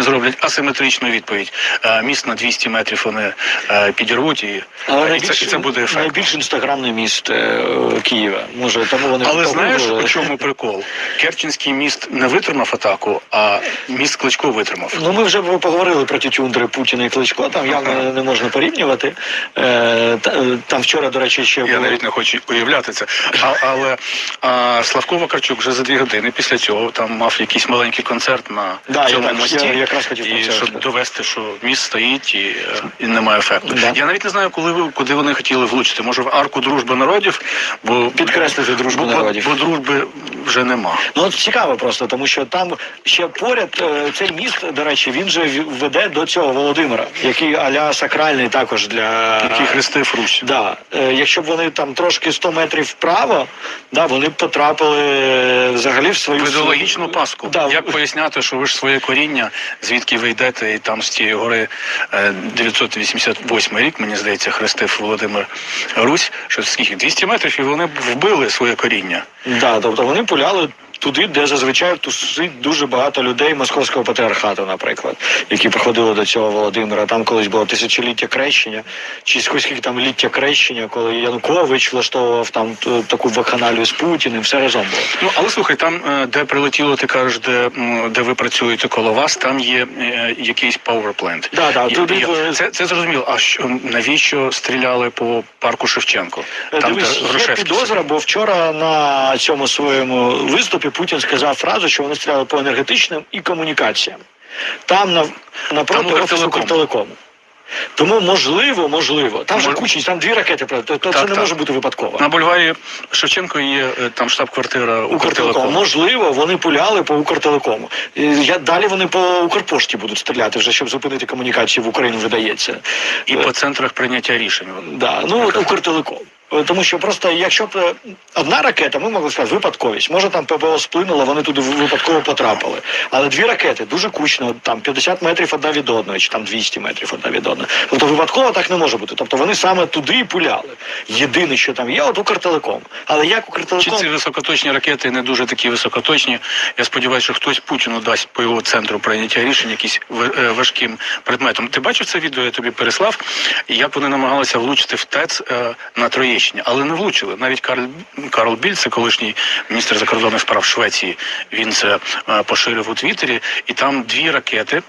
вони зроблять асиметричну відповідь. Е, Міст на 200 метрів вони е, підірвуть і, Але і, це, і це буде ефект. найбільш інстаграмний міст е, Києва. Може, тому вони Але знаєш, у чому прикол? Керченський міст не витримав атаку, а міст Кличко витримав. Ну, ми вже поговорили про ті тюндри Путіна і Кличко, там явно не можна порівнювати. Е, та- е, там вчора, до речі, ще Я навіть не хочу уявляти це. А, але а, Славко Вакарчук вже за дві години після цього там мав якийсь маленький концерт на Да, я цьому так, мості. я якраз хотів і це щоб довести, що міст стоїть і, е, і немає ефекту. Да. Я навіть не знаю, коли ви куди вони хотіли влучити. Може в арку дружби народів, бо Підкреслити дружбу бо, народів. Бо, бо дружби вже нема. Ну от цікаво просто, тому що там ще поряд е, цей міст, до речі, він же веде до цього Володимира, який аля сакральний також для Який хрестив Русь. Да, е, якщо б вони там трошки 100 метрів вправо, да, вони б потрапили взагалі в свою В ідеологічну паску. Да, Як поясняти, що ви ж своє коріння, звідки ви йдете, і там з цієї гори е, 988 рік, мені здається, хрестив Володимир Русь, що скільки 200 метрів, і вони вбили своє коріння. Да, тобто вони пуляли туди, де зазвичай тусить дуже багато людей московського патріархату, наприклад, які приходили до цього Володимира. Там колись було тисячоліття крещення, чи скільки там ліття крещення, коли Янукович влаштовував там таку вакханалію з Путіним, все разом було. Ну але слухай, там, е, де прилетіло, ти кажеш, де, де ви працюєте коло вас, там є е, якийсь powerplant. Да, да, туди це, це зрозуміло. А що навіщо стріляли по парку Шевченко? Е, Там, Дивись, де є підозра, бо вчора на цьому своєму виступі Путін сказав фразу, що вони стріляли по енергетичним і комунікаціям. Там на, напроти офісу Укртелеком. Укртелекому. Тому можливо, можливо. Там же кучність, там дві ракети, то, Так, це не так. може бути випадково. На бульварі Шевченко є е, там штаб-квартира Укртелекому. Можливо, вони пуляли по Укртелекому. Я, далі вони по Укрпошті будуть стріляти, вже щоб зупинити комунікації в Україну, видається. І по центрах прийняття рішень. Да, ну от Укртелеком. Тому що просто якщо б е, одна ракета, ми могли сказати, випадковість. Може там ППО сплинуло, вони туди випадково потрапили. Але дві ракети дуже кучно, там 50 метрів одна від одної, чи там 200 метрів одна від одної. Тобто випадково так не може бути. Тобто вони саме туди і пуляли. Єдине, що там є, от Укртелеком. Але як Чи ці високоточні ракети не дуже такі високоточні? Я сподіваюся, що хтось Путіну дасть по його центру прийняття рішень якісь е, важким предметом. Ти бачив це відео? Я тобі переслав. І як вони намагалися влучити в ТЕЦ е, на Троєщині, але не влучили. Навіть Карл Карл Біль, це колишній міністр закордонних справ Швеції. Він це е, поширив у Твіттері, і там дві ракети.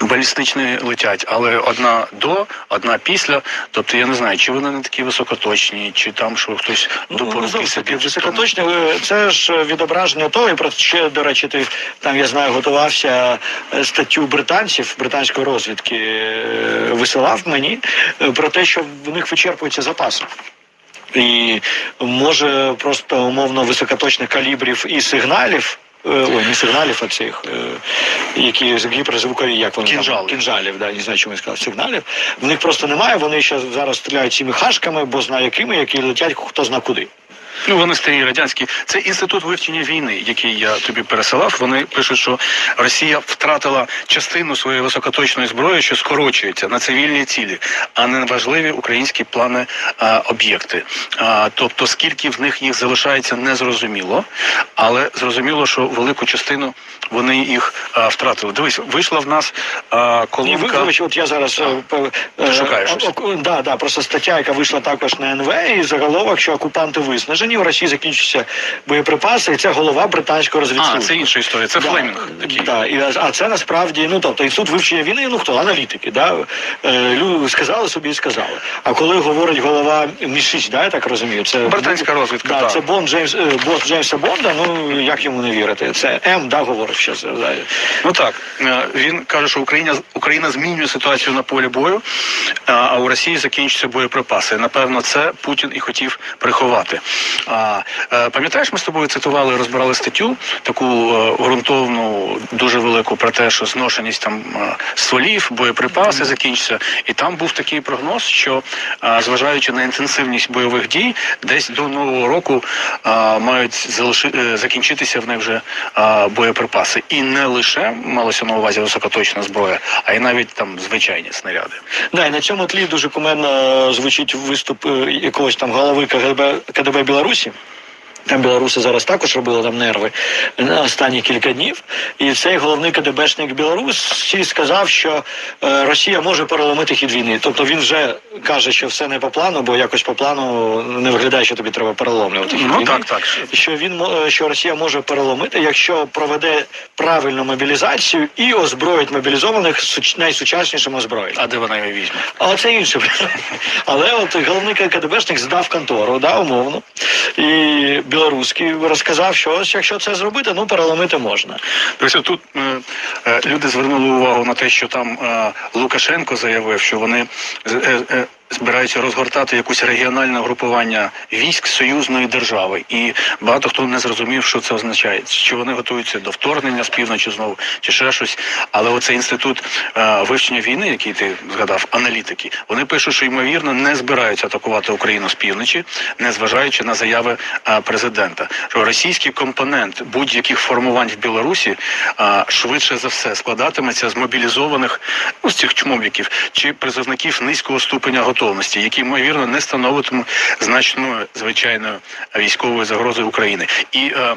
Балістичні летять, але одна до, одна після. Тобто я не знаю, чи вони не такі високоточні, чи там що хтось до Ну, високоточне. е, Це ж відображення того, і про ще, до речі, ти там, я знаю, готувався е, статтю британців, британської розвідки е, висилав мені про те, що в них вичерпуються запаси. І може просто умовно високоточних калібрів і сигналів. е, Ой, не сигналів, а цих, е, які з гіперзвукові, як вони Кінжали. там, кінжалів, да, не знаю, чому я сказав, сигналів. В них просто немає, вони ще зараз стріляють цими хашками, бо знаю якими, які летять хто зна куди. Ну, вони старі радянські. Це інститут вивчення війни, який я тобі пересилав. Вони пишуть, що Росія втратила частину своєї високоточної зброї, що скорочується на цивільні цілі, а не на важливі українські плани а, об'єкти. А, тобто, скільки в них їх залишається, незрозуміло, але зрозуміло, що велику частину вони їх а, втратили. Дивись, вийшла в нас а, Ні, колонка. ви, вибач, от я зараз е, пе- Ти е, шукаєш да, да, просто стаття, яка вийшла також на НВ, і заголовок, що окупанти виснажені, у Росії закінчуються боєприпаси, і це голова британського А, це інша історія. Це Да, Флемінг такий. Да, і, а це насправді, ну тобто інститут вивчення війни, ну хто, аналітики, да? Е, лю- сказали собі і сказали. А коли говорить голова МІ-6, да, я так розумію, це Британська розвідка, Да, так. це Бонд Джеймс, е, бос Джеймса Бонда, ну як йому не вірити? Це М, да, говорить ще. Да. Ну так, е, він каже, що Україна Україна змінює ситуацію на полі бою, а- а у Росії закінчуються боєприпаси. Напевно, це Путін і хотів приховати. А е, пам'ятаєш, ми з тобою цитували, розбирали статтю таку е, ґрунтовну, дуже велику про те, що зношеність там е, стволів, боєприпаси закінчаться. І там був такий прогноз, що е, зважаючи на інтенсивність бойових дій, десь до нового року е, мають залиши, е, закінчитися в них вже е, боєприпаси. І не лише малося на увазі високоточна зброя, а й навіть там звичайні снаряди. Да, і на цьому тлі дуже кумедно звучить виступ якогось там голови КГБ, КДБ Білорусі. Білорусі. Там білоруси зараз також робили там нерви на останні кілька днів. І цей головний КДБшник Білорусі сказав, що е, Росія може переломити хід війни. Тобто він вже каже, що все не по плану, бо якось по плану не виглядає, що тобі треба переломлювати хід Ну, війни. так, так. Що він е, що Росія може переломити, якщо проведе правильну мобілізацію і озброїть мобілізованих найсучаснішим озброєнням. А де вона його візьме? Але це інше. Але от головний КДБшник здав контору, да, умовно. І білоруський розказав, що ось якщо це зробити, ну переломити можна. Дивіться, тут е, е, люди звернули увагу на те, що там е, Лукашенко заявив, що вони е, е, збираються розгортати якусь регіональне групування військ союзної держави, і багато хто не зрозумів, що це означає. Чи вони готуються до вторгнення з півночі знову, чи ще щось. Але оцей інститут е, вивчення війни, який ти згадав, аналітики, вони пишуть, що ймовірно не збираються атакувати Україну з півночі, не зважаючи на заяви е, президента. Що російський компонент будь-яких формувань в Білорусі е, швидше за все складатиметься з мобілізованих ну, з цих чмобіків чи призовників низького ступеня готовності, які ймовірно не становитимуть значною звичайною військовою загрозою України. І е,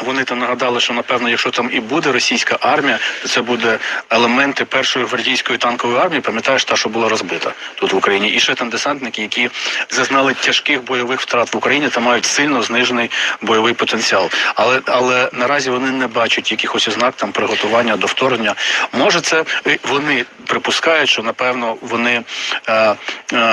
вони там нагадали, що напевно, якщо там і буде російська армія, то це буде елементи першої гвардійської танкової армії. Пам'ятаєш, та що була розбита тут в Україні, і ще там десантники, які зазнали тяжких бойових втрат в Україні та мають сильно знижений бойовий потенціал. Але але наразі вони не бачать якихось ознак там приготування до вторгнення. Може, це е, вони припускають, що напевно вони е, е,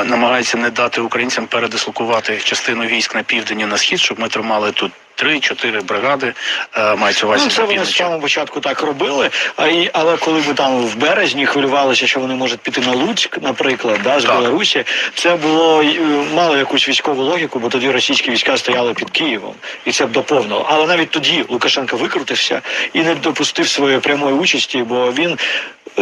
намагаються не дати українцям передислокувати частину військ на південь і на схід, щоб ми тримали тут. Три-чотири бригади е, мається увазі Ну, це вони з самого початку так робили. А і але коли ми там в березні хвилювалися, що вони можуть піти на Луцьк, наприклад, да, з Так. Білорусі, це було е, мало якусь військову логіку, бо тоді російські війська стояли під Києвом, і це б доповнило. Але навіть тоді Лукашенко викрутився і не допустив своєї прямої участі, бо він.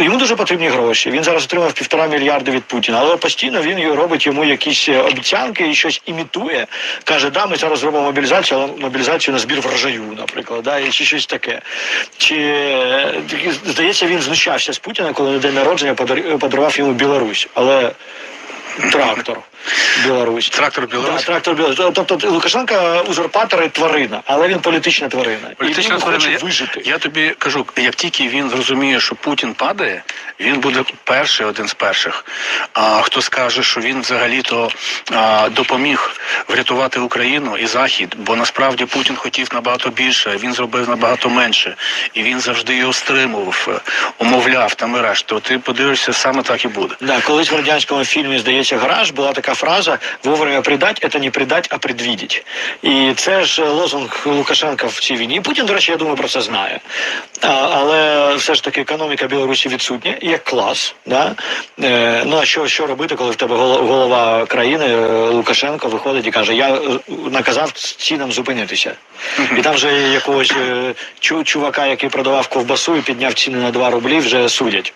Йому дуже потрібні гроші. Він зараз отримав півтора мільярда від Путіна, але постійно він робить йому якісь е, обіцянки і щось імітує. Каже, да, ми зараз зробимо мобілізацію, але мобілізацію на збір врожаю, наприклад, да, чи щось таке. Чи е, здається, він знущався з Путіна, коли на день народження подарував йому Білорусь, але трактор. Білорусь. Трактор Білорусь? Да, трактор Білорусь. Тобто Лукашенко узурпатор і тварина, але він політична тварина. Політична і він тварина. хоче вижити. я тобі кажу, як тільки він зрозуміє, що Путін падає, він буде перший, один з перших. А хто скаже, що він взагалі-то допоміг врятувати Україну і Захід, бо насправді Путін хотів набагато більше, він зробив набагато менше, і він завжди його стримував, умовляв там і решту. Ти подивишся, саме так і буде. Да, колись в радянському фільмі, здається, гараж була така фраза вовремя придать, це не придать, а предвідіть. І це ж лозунг Лукашенка в цій війні. І Путін, до речі, я думаю, про це знає. А, але все ж таки економіка Білорусі відсутня, як клас. Да? Е, ну а що, що робити, коли в тебе голова країни е, Лукашенко виходить і каже: Я е, наказав цінам зупинитися. І там вже якогось е, чувака, який продавав ковбасу і підняв ціни на 2 рублі, вже судять.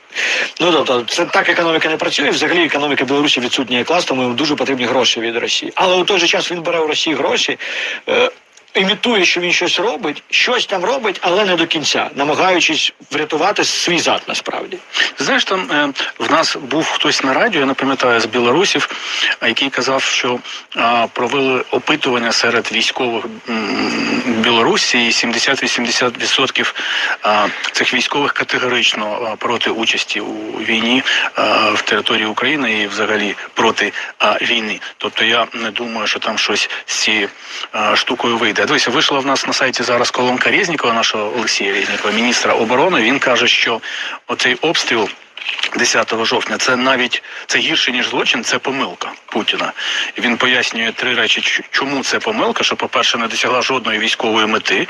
Ну тобто, це так економіка не працює. Взагалі економіка Білорусі відсутня як клас, тому йому дуже потрібні гроші від Росії. Але у той же час він бере у Росії гроші. Е, Імітує, що він щось робить, щось там робить, але не до кінця, намагаючись врятувати свій зад насправді. Знаєш, там е, в нас був хтось на радіо, я не пам'ятаю з білорусів, який казав, що е, провели опитування серед військових Білорусі, і 70-80% е, цих військових категорично проти участі у війні е, в території України і взагалі проти е, війни. Тобто я не думаю, що там щось з цією е, штукою вийде. Дивися, вийшла в нас на сайті зараз колонка Резнікова, нашого Олексія Резнікова, міністра оборони. Він каже, що оцей обстріл. 10 жовтня це навіть це гірше ніж злочин, це помилка Путіна. І він пояснює три речі, чому це помилка. Що, по-перше, не досягла жодної військової мети.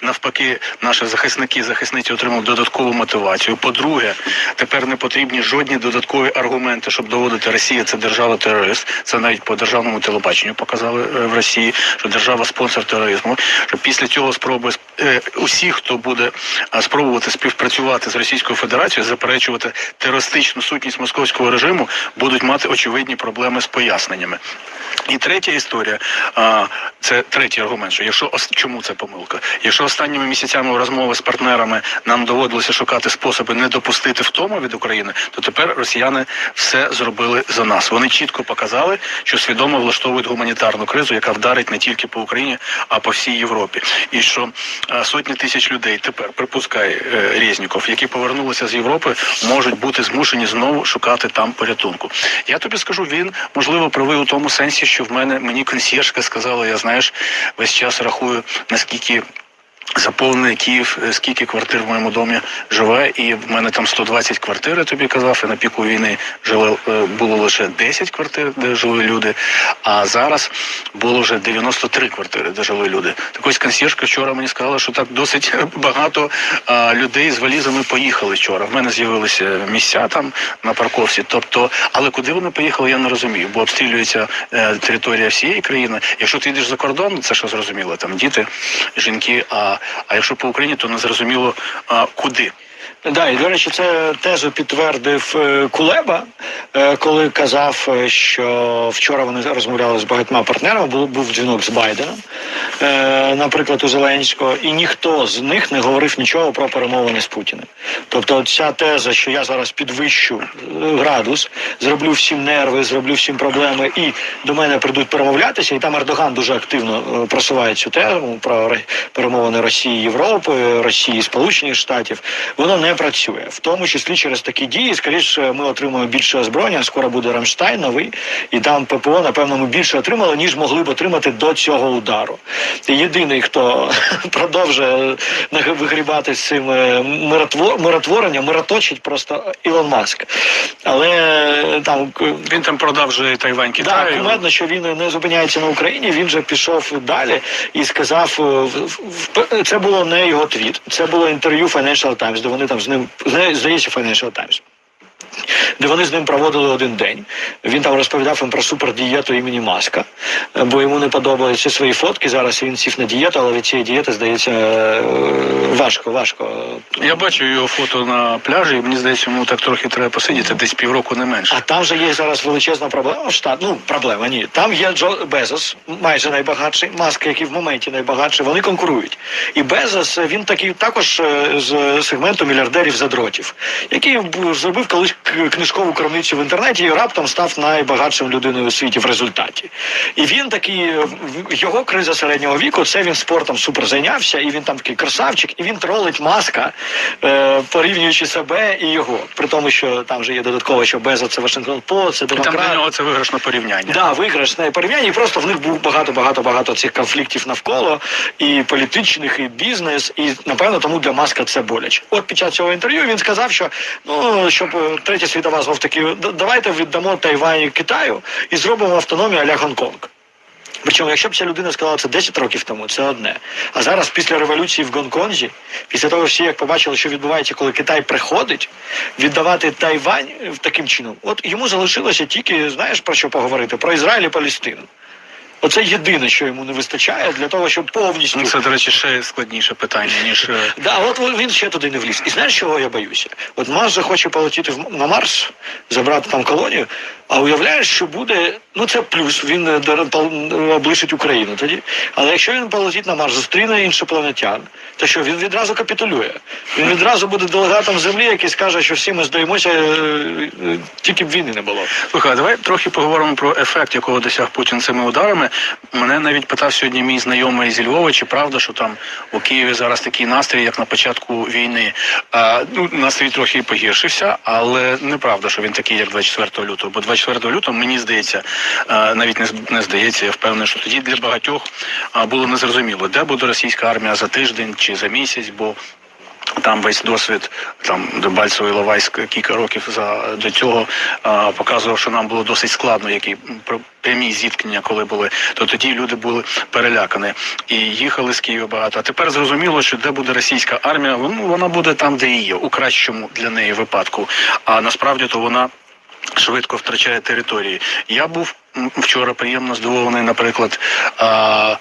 Навпаки, наші захисники захисниці отримали додаткову мотивацію. По-друге, тепер не потрібні жодні додаткові аргументи, щоб доводити Росія це держава терорист. Це навіть по державному телебаченню показали е, в Росії, що держава спонсор тероризму. Що після цього спроби е, усі, хто буде спробувати співпрацювати з Російською Федерацією, заперечувати терористичну сутність московського режиму, будуть мати очевидні проблеми з поясненнями. І третя історія, це третій аргумент, що якщо чому це помилка? Якщо останніми місяцями розмови з партнерами нам доводилося шукати способи не допустити втому від України, то тепер росіяни все зробили за нас. Вони чітко показали, що свідомо влаштовують гуманітарну кризу, яка вдарить не тільки по Україні, а по всій Європі. І що сотні тисяч людей тепер припускає е, Резніков, які повернулися з Європи, можуть бути змушені знову шукати там порятунку. Я тобі скажу, він можливо правий у тому сенсі, що в мене мені консьєржка сказала, я знаєш, весь час рахую наскільки. Заповнений Київ, е, скільки квартир в моєму домі живе, і в мене там 120 квартир, я тобі казав, і на піку війни жили, е, було лише 10 квартир, де жили люди, а зараз було вже 93 квартири, де жили люди. Так ось консьєржка вчора мені сказала, що так досить багато людей з валізами поїхали вчора. В мене з'явилися місця там на парковці. Тобто, але куди вони поїхали, я не розумію, бо обстрілюється е, територія всієї країни. Якщо ти йдеш за кордон, це що зрозуміло, там діти, жінки. А, а якщо по Україні, то не зрозуміло куди. Да, і до речі, це тезу підтвердив е, Кулеба, е, коли казав, е, що вчора вони розмовляли з багатьма партнерами. Був, дзвінок з Байденом, наприклад, у Зеленського, і ніхто з них не говорив нічого про перемовини з Путіним. Тобто, ця теза, що я зараз підвищу градус, зроблю всім нерви, зроблю всім проблеми, і до мене прийдуть перемовлятися, і там Ердоган дуже активно просуває цю тему про перемовини Росії, Європи, Росії, Сполучених Штатів. Воно не працює, в тому числі через такі дії. Скоріше, ми отримаємо більше озброєння. Скоро буде Рамштайн новий, і там ППО, напевно, ми більше отримали, ніж могли б отримати до цього удару. І єдиний, хто продовжує вигрібати з цим е, миротворенням, мироточить просто Ілон Маск. Але е, там Він там продав вже Тайвань так, Китаю. кумедно, що він не зупиняється на Україні. Він же пішов далі і сказав: е, це було не його твіт, це було інтерв'ю Financial Times, де вони там з ним зна- здається Financial Times. Де вони з ним проводили один день. Він там розповідав їм про супердієту імені Маска, е, бо йому не подобаються свої фотки. Зараз він сів на дієту, але від цієї дієти здається е, важко, важко. Я бачу його фото на пляжі, і мені здається, йому так трохи треба посидіти, десь півроку не менше. А там же є зараз величезна проблема штат. Ну, проблема ні. Там є Джо Безос, майже найбагатший, Маск, який в моменті найбагатший. Вони конкурують. І Безос він такий також е, з сегменту мільярдерів задротів, який зробив колись книжкову крамницю в інтернеті і раптом став найбагатшим людиною у світі в результаті. І він такий е, його криза середнього віку. Це він спортом супер зайнявся, і він там такий красавчик, і він тролить маска, е, порівнюючи себе і його. При тому, що там вже є додатково, що Безос це Вашингтон Пост, це І там для нього це виграшне порівняння. Да, виграшне порівняння, і просто в них був багато, багато, багато цих конфліктів навколо і політичних, і бізнес, і напевно тому для Маска це боляче. От під час цього інтерв'ю він сказав, що ну щоб е, третя світова знов таки давайте віддамо Тайвань Китаю і зробимо автономію аля Гонконг. Причому, якщо б ця людина сказала це 10 років тому, це одне. А зараз, після революції в Гонконзі, після того всі як побачили, що відбувається, коли Китай приходить, віддавати Тайвань е, таким чином, от йому залишилося тільки, знаєш про що поговорити? Про Ізраїль і Палестину. Оце єдине, що йому не вистачає для того, щоб повністю Ну, це, до речі, ще складніше питання, ніж. е, Да, от він ще туди не вліз. І знаєш, чого я боюся? От Марс же хоче полетіти на Марс, забрати там колонію. А уявляєш, що буде. Ну це плюс, він е, облишить Україну тоді. Але якщо він полетить на Марс, зустріне іншопланетян, то що він відразу капітулює. Він відразу буде делегатом землі, який скаже, що всі ми здаємося, е, е, тільки б війни не було. Слухай, давай трохи поговоримо про ефект, якого досяг Путін цими ударами. Мене навіть питав сьогодні мій знайомий зі Львова, чи правда, що там у Києві зараз такий настрій, як на початку війни. А, ну, настрій трохи погіршився, але неправда, що він такий, як 24 лютого. Бо 24 лютого, мені здається, навіть не, не здається, я впевнений, що тоді для багатьох було незрозуміло, де буде російська армія за тиждень чи за місяць, бо там весь досвід там Дебальцево і Лавайськ кілька років за до цього а, показував, що нам було досить складно, які пр- прямі зіткнення, коли були, то тоді люди були перелякані і їхали з Києва багато. А тепер зрозуміло, що де буде російська армія, ну вона буде там, де і є, у кращому для неї випадку. А насправді то вона. Швидко втрачає території. Я був вчора приємно здивований, наприклад, а,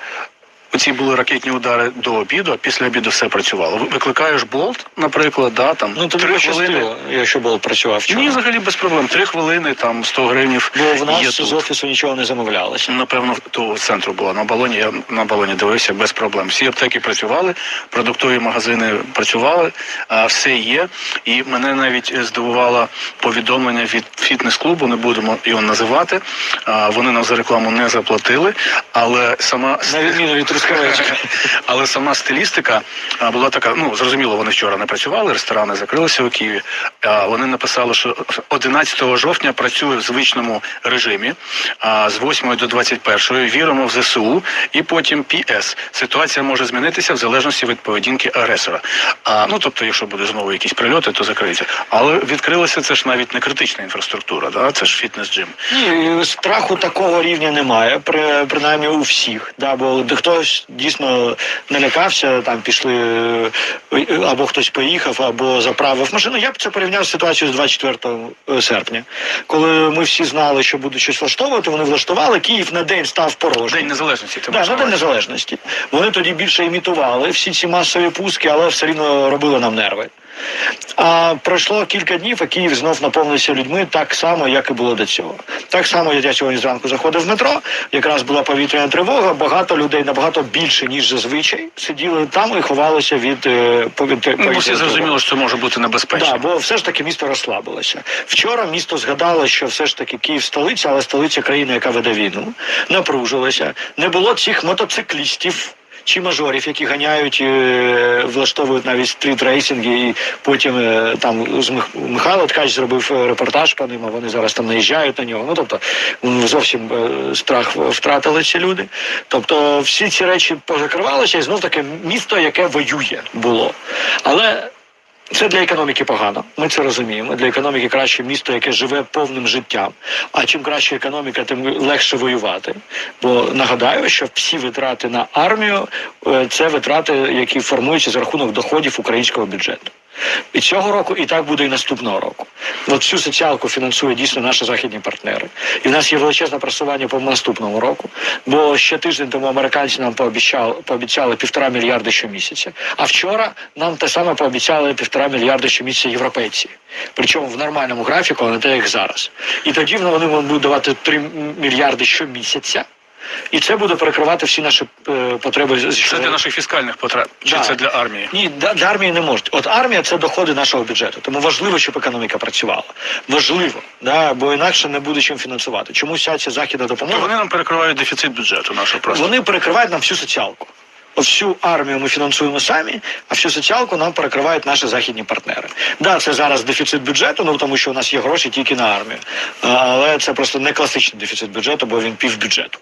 Оці були ракетні удари до обіду, а після обіду все працювало. Ви- Викликаєш болт, наприклад, да, там Ну тобі три пощастило, якщо болт працював вчора. Ні, взагалі без проблем. Три хвилини, там 100 гривнів. Бо в нас є з тут. офісу нічого не замовлялося. Напевно, того центру була на балоні. Я на балоні дивився без проблем. Всі аптеки працювали, продуктові магазини працювали, а все є. І мене навіть е, здивувало повідомлення від фітнес-клубу, не будемо його називати. А, Вони нам за рекламу не заплатили, але сама На відміну від Трускавецька. але сама стилістика була така. Ну зрозуміло, вони вчора не працювали, ресторани закрилися у Києві. Вони написали, що 11 жовтня працює в звичному режимі, з 8 до 21 віримо в ЗСУ, і потім ПС. Ситуація може змінитися в залежності від поведінки агресора. А ну тобто, якщо буде знову якісь прильоти, то закриється. Але відкрилося це ж навіть не критична інфраструктура, да? це ж фітнес-джим. Ні, страху такого рівня немає, при, принаймні у всіх. Да, бо де хтось дійсно налякався, там пішли е, або хтось поїхав, або заправив машину. Я б це порівняв з ситуацією з 24 серпня, коли ми всі знали, що будуть щось влаштовувати. Вони влаштували. Київ на день став порожнім. День незалежності. Ти Да, на на День. Незалежності. Вони тоді більше імітували всі ці масові пуски, але все рівно робили нам нерви. А пройшло кілька днів, а Київ знов наповнився людьми так само, як і було до цього. Так само я сьогодні зранку заходив в метро. Якраз була повітряна тривога. Багато людей набагато більше ніж зазвичай сиділи там і ховалися від е, повітря. Ну, всі зрозуміло, що це може бути небезпечно. Да, бо все ж таки місто розслабилося. Вчора місто згадало, що все ж таки Київ столиця, але столиця країни, яка веде війну, напружилася. Не було цих мотоциклістів. Чи мажорів, які ганяють, е, влаштовують навіть стріт-рейсинги, і потім е, там Михайло Ткач зробив е, репортаж по ним, а вони зараз там наїжджають на нього. Ну тобто зовсім страх втратили ці люди. Тобто всі ці речі позакривалися, і знов таки місто, яке воює, було. Але це для економіки погано. Ми це розуміємо. Для економіки краще місто, яке живе повним життям. А чим краще економіка, тим легше воювати. Бо нагадаю, що всі витрати на армію е, це витрати, які формуються за рахунок доходів українського бюджету. І цього року, і так буде і наступного року. От всю соціалку фінансує дійсно наші західні партнери. І в нас є величезне просування по наступному року. Бо ще тиждень тому американці нам пообіцяли, пообіцяли півтора мільярди щомісяця. А вчора нам те саме пообіцяли півтора мільярди щомісяця європейці. Причому в нормальному графіку, а не те, як зараз. І тоді вони будуть давати 3 мільярди щомісяця. І це буде перекривати всі наші е, потреби. Це для наших фіскальних потреб, чи Да. це для армії? Ні, для, для армії не можуть. От армія це доходи нашого бюджету. Тому важливо, щоб економіка працювала. Важливо, да, бо інакше не буде чим фінансувати. Чому вся ця західна То допомога? вони нам перекривають дефіцит бюджету нашого просто. Вони перекривають нам всю соціалку. Всю армію ми фінансуємо самі, а всю соціалку нам перекривають наші західні партнери. Да, це зараз дефіцит бюджету, ну тому що у нас є гроші тільки на армію. Але це просто не класичний дефіцит бюджету, бо він півбюджету.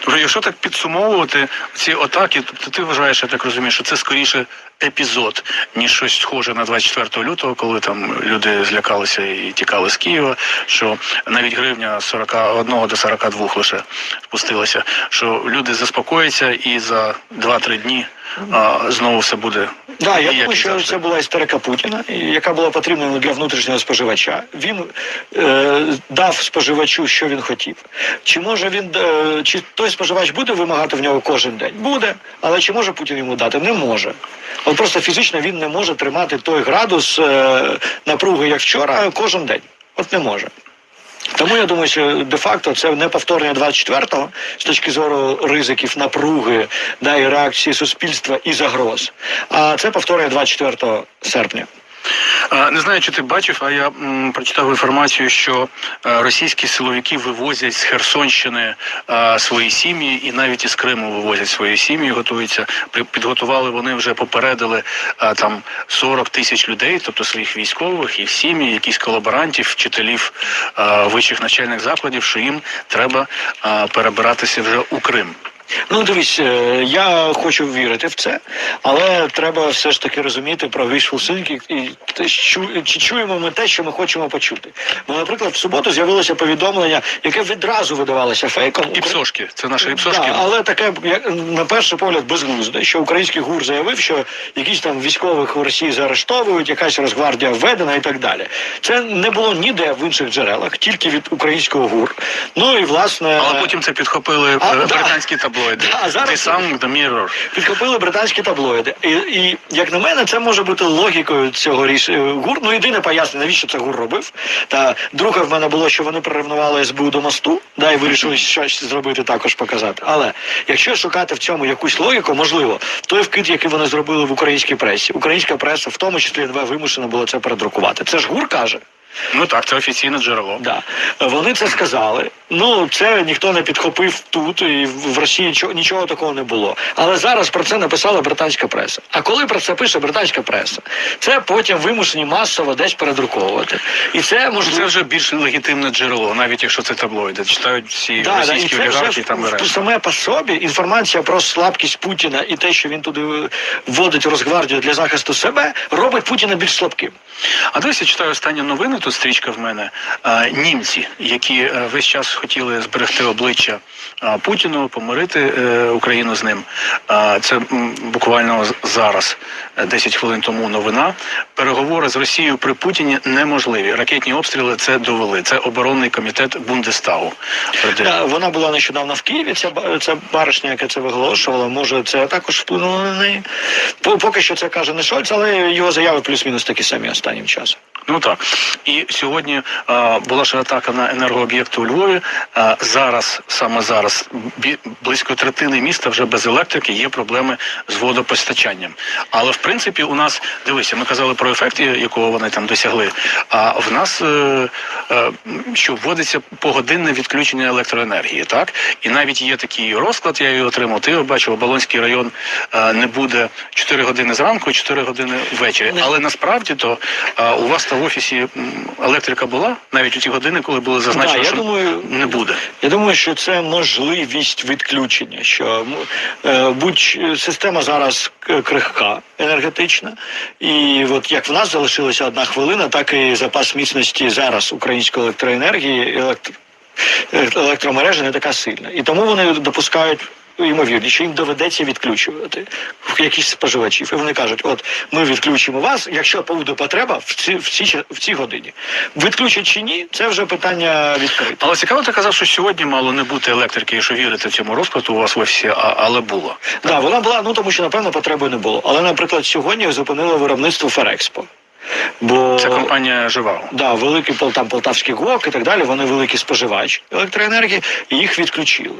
Тобто, якщо так підсумовувати ці атаки, тобто ти вважаєш, я так розумію, що це скоріше епізод, ніж щось схоже на 24 лютого, коли там люди злякалися і тікали з Києва, що навіть гривня з 41 до 42 лише спустилася, що люди заспокояться і за 2-3 дні а, знову все буде. Да, я думаю, що це була істерика Путіна, яка була потрібна для внутрішнього споживача. Він е, дав споживачу, що він хотів. Чи може він е, чи той споживач буде вимагати в нього кожен день? Буде, але чи може Путін йому дати? Не може. От просто фізично він не може тримати той градус е, напруги, як вчора, кожен день. От не може. Тому я думаю, що де-факто це не повторення 24-го з точки зору ризиків, напруги да, і реакції суспільства і загроз. А це повторення 24 серпня. Не знаю, чи ти бачив, а я прочитав інформацію, що е, російські силовики вивозять з Херсонщини е, свої сім'ї, і навіть із Криму вивозять свої сім'ї, готуються. Підготували вони вже попередили е, там 40 тисяч людей, тобто своїх військових, їх сім'ї, якісь колаборантів, вчителів вищих навчальних закладів, що їм треба перебиратися вже у Крим. Ну, дивись, е, я хочу вірити в це, але треба все ж таки розуміти про wishful thinking і те, що, чи чуємо ми те, що ми хочемо почути. Бо, наприклад, в суботу з'явилося повідомлення, яке відразу видавалося фейком. Іпсошки, це наші іпсошки. Да, але таке, як, на перший погляд, безглузде, що український гур заявив, що якісь там військових в Росії заарештовують, якась розгвардія введена і так далі. Це не було ніде в інших джерелах, тільки від українського гур. Ну і власне. Але потім це підхопили е, А, да. британські таблоїди. таблоїди. А зараз- Ти сам The Mirror. Підхопили британські таблоїди. І, і як на мене, це може бути логікою цього рішення. ГУР. Ну єдине пояснення, навіщо це ГУР робив. Та друге в мене було, що вони приревнували СБУ до мосту, да, і вирішили щось зробити, також показати. Але якщо шукати в цьому якусь логіку, можливо, той вкид, який вони зробили в українській пресі, українська преса, в тому числі НВ, вимушена була це передрукувати. Це ж ГУР каже. Ну так, це офіційне джерело. Да. Вони це сказали. Ну, це ніхто не підхопив тут, і в Росії нічого, нічого такого не було. Але зараз про це написала британська преса. А коли про це пише британська преса, це потім вимушені масово десь передруковувати. І це Це вже більш легітимне джерело, навіть якщо це таблоїди. Читають всі Да, да, і російські це олігархи там в- саме по собі інформація про слабкість Путіна і те, що він туди вводить Росгвардію для захисту себе, робить Путіна більш слабким. А я читаю останні новини. Тут стрічка в мене. Німці, які е, весь час хотіли зберегти обличчя Путіну, помирити е, Україну з ним. А, це буквально зараз, е, 10 хвилин тому. Новина. Переговори з Росією при Путіні неможливі. Ракетні обстріли це довели. Це оборонний комітет Бундестагу. вона була нещодавно в Києві. Ця ця баришня, яка це виголошувала, може це також вплинуло на неї. По- Поки що це каже не Шольц, але його заяви плюс-мінус такі самі останнім часом. Ну так. І сьогодні а, була ж атака на енергооб'єкти у Львові. А, зараз, саме зараз, бі- близько третини міста вже без електрики є проблеми з водопостачанням. Але в принципі у нас дивися, ми казали про ефект, якого вони там досягли. А в нас е, е, що вводиться погодинне відключення електроенергії, так? І навіть є такий розклад, я його отримав. Ти його бачив, Оболонський район е, не буде 4 години зранку, 4 години ввечері. Але насправді то е, у вас та в офісі електрика була навіть у ті години, коли було зазначено, Да, я що думаю, не буде. Я думаю, що це можливість відключення. Що е, будь система зараз крихка енергетична, і от як в нас залишилася одна хвилина, так і запас міцності зараз української електроенергії, електро, електромережа не така сильна. І тому вони допускають. Ймовірніше, що їм доведеться відключувати якісь споживачів. І вони кажуть: от ми відключимо вас, якщо буде потреба в ці в ці в цій годині. Відключать чи ні, це вже питання відкрите. Але цікаво, ти казав, що сьогодні мало не бути електрики, і що вірити в цьому розкладу у вас в офісі, а, але було. Да, вона була, ну тому що напевно потреби не було. Але, наприклад, сьогодні зупинили виробництво Ферекспо. Бо Це компанія Живаго. да, великий Пол- там Полтавський ГОК і так далі, вони великий споживач електроенергії, і їх відключили.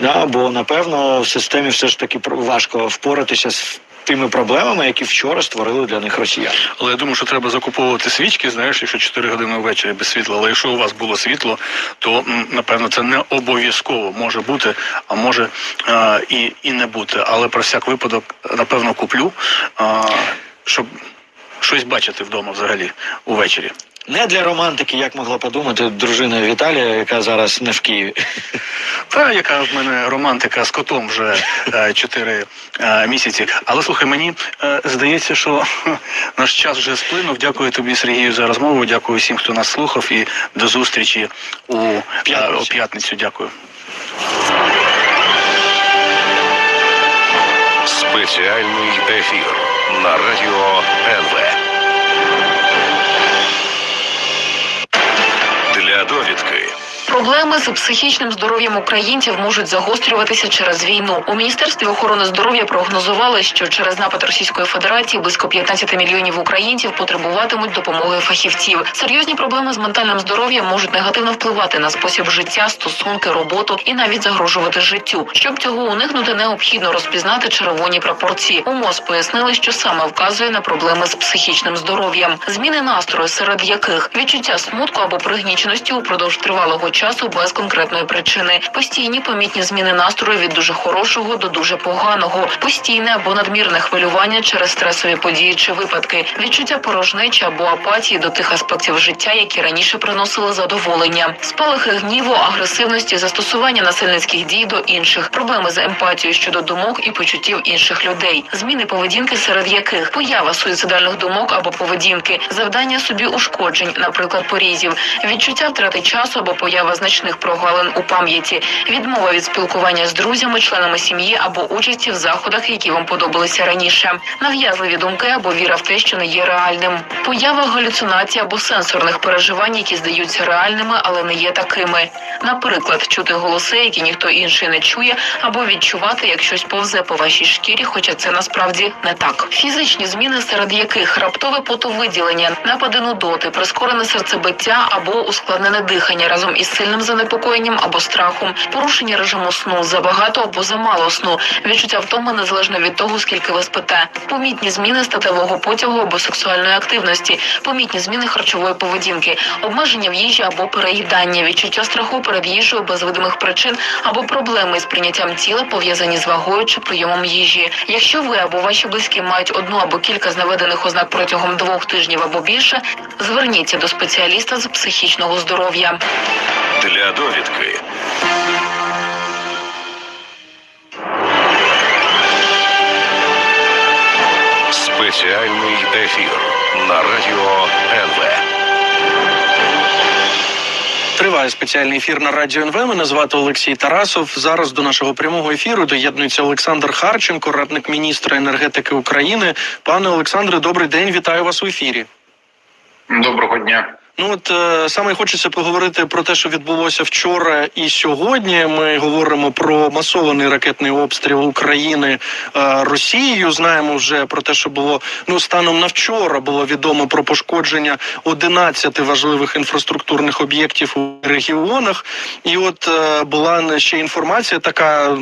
Да, бо напевно в системі все ж таки важко впоратися з тими проблемами, які вчора створили для них росіяни. Але я думаю, що треба закуповувати свічки, знаєш, якщо 4 години ввечері без світла. Але якщо у вас було світло, то напевно це не обов'язково може бути, а може е, і, і не бути. Але про всяк випадок, напевно, куплю, е, щоб щось бачити вдома взагалі увечері. Не для романтики, як могла подумати дружина Віталія, яка зараз не в Києві. Та яка в мене романтика з котом вже е, 4 е, місяці. Але слухай, мені е, здається, що наш час вже сплинув. Дякую тобі, Сергію, за розмову. Дякую всім, хто нас слухав, і до зустрічі у е, п'ятницю. Дякую. Спеціальний ефір на радіо НВ. Проблеми з психічним здоров'ям українців можуть загострюватися через війну. У міністерстві охорони здоров'я прогнозували, що через напад Російської Федерації близько 15 мільйонів українців потребуватимуть допомоги фахівців. Серйозні проблеми з ментальним здоров'ям можуть негативно впливати на спосіб життя, стосунки, роботу і навіть загрожувати життю. Щоб цього уникнути, необхідно розпізнати червоні пропорції. У МОЗ пояснили, що саме вказує на проблеми з психічним здоров'ям. Зміни настрою, серед яких відчуття смутку або пригніченості упродовж тривалого часу без конкретної причини, постійні помітні зміни настрою від дуже хорошого до дуже поганого, постійне або надмірне хвилювання через стресові події чи випадки, відчуття порожнечі або апатії до тих аспектів життя, які раніше приносили задоволення, спалахи гніву, агресивності, застосування насильницьких дій до інших, проблеми з емпатією щодо думок і почуттів інших людей, зміни поведінки, серед яких поява суїцидальних думок або поведінки, завдання собі ушкоджень, наприклад, порізів, відчуття втрати часу або поява значних прогалин у пам'яті, відмова від спілкування з друзями, членами сім'ї або участі в заходах, які вам подобалися раніше, нав'язливі думки або віра в те, що не є реальним, поява галюцинацій або сенсорних переживань, які здаються реальними, але не є такими. Наприклад, чути голоси, які ніхто інший не чує, або відчувати, як щось повзе по вашій шкірі, хоча це насправді не так. Фізичні зміни, серед яких раптове потовиділення, напади нудоти, прискорене серцебиття або ускладнене дихання разом із сильним занепокоєнням або страхом, порушення режиму сну, забагато або замало сну, відчуття втоми незалежно від того, скільки ви спите, помітні зміни статевого потягу або сексуальної активності, помітні зміни харчової поведінки, обмеження в їжі або переїдання, відчуття страху перед їжею без видимих причин або проблеми з прийняттям тіла пов'язані з вагою чи прийомом їжі. Якщо ви або ваші близькі мають одну або кілька з наведених ознак протягом двох тижнів або більше, зверніться до спеціаліста з психічного здоров'я. Для довідки. Спеціальний ефір на радіо НВ. Триває спеціальний ефір на радіо НВ. Мене звати Олексій Тарасов. Зараз до нашого прямого ефіру доєднується Олександр Харченко, радник міністра енергетики України. Пане Олександре, добрий день. Вітаю вас у ефірі. Доброго дня. Ну от е, саме хочеться поговорити про те, що відбулося вчора і сьогодні. Ми говоримо про масований ракетний обстріл України е, Росією. Знаємо вже про те, що було ну станом на вчора було відомо про пошкодження 11 важливих інфраструктурних об'єктів у регіонах. І от е, була ще інформація, така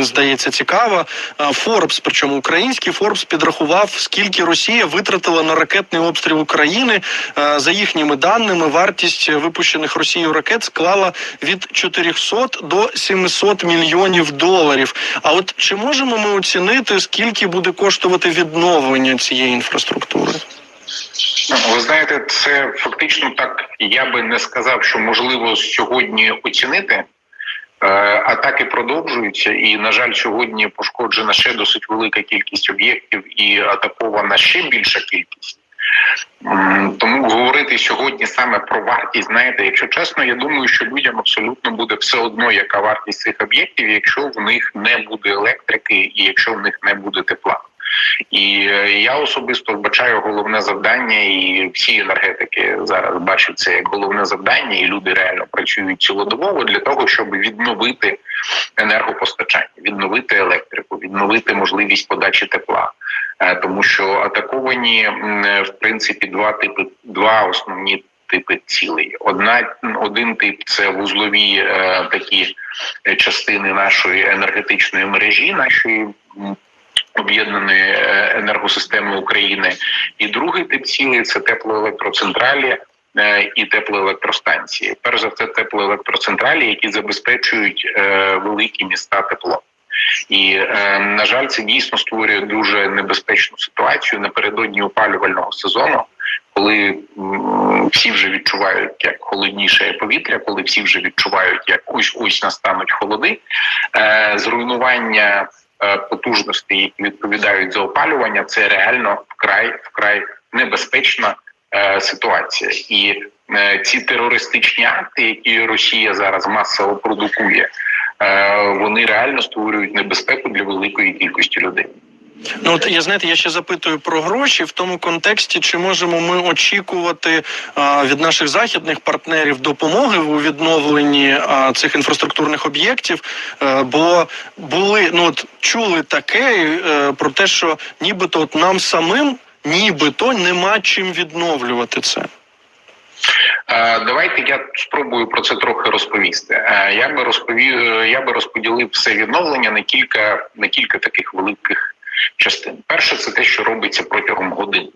здається цікава. Форбс, причому український Форбс підрахував, скільки Росія витратила на ракетний обстріл України. Е, За їхніми даними, вартість випущених Росією ракет склала від 400 до 700 мільйонів доларів. А от чи можемо ми оцінити, скільки буде коштувати відновлення цієї інфраструктури? Ви знаєте, це фактично так. Я би не сказав, що можливо сьогодні оцінити. Е, Атаки продовжуються, і на жаль, сьогодні пошкоджена ще досить велика кількість об'єктів і атакована ще більша кількість. Тому говорити сьогодні саме про вартість, знаєте, якщо чесно, я думаю, що людям абсолютно буде все одно, яка вартість цих об'єктів, якщо в них не буде електрики і якщо в них не буде тепла. І е, я особисто вбачаю головне завдання, і всі енергетики зараз бачать це як головне завдання, і люди реально працюють цілодобово для того, щоб відновити енергопостачання, відновити електрику, відновити можливість подачі тепла. Е, Тому що атаковані е, в принципі два типи, два основні типи цілей. Одна один тип це вузлові е, такі частини нашої енергетичної мережі, нашої об'єднаної енергосистеми України. І другий тип цілей це теплоелектроцентралі і теплоелектростанції. Перш за все, теплоелектроцентралі, які забезпечують великі міста теплом. І е, на жаль, це дійсно створює дуже небезпечну ситуацію напередодні опалювального сезону, коли всі вже відчувають як холодніше повітря, коли всі вже відчувають, як ось ось настануть холоди, е, зруйнування е, потужностей, які відповідають за опалювання, це реально вкрай вкрай небезпечна е, ситуація. І ці терористичні акти, які Росія зараз масово продукує, вони реально створюють небезпеку для великої кількості людей. Ну от я знаєте, я ще запитую про гроші в тому контексті, чи можемо ми очікувати а, від наших західних партнерів допомоги у відновленні а, цих інфраструктурних об'єктів? Е, бо були ну от чули таке е, про те, що нібито от нам самим нібито нема чим відновлювати це. Е, Давайте я спробую про це трохи розповісти. Е, Я би розповів, я би розподілив все відновлення на кілька на кілька таких великих частин. Перше, це те, що робиться протягом годин.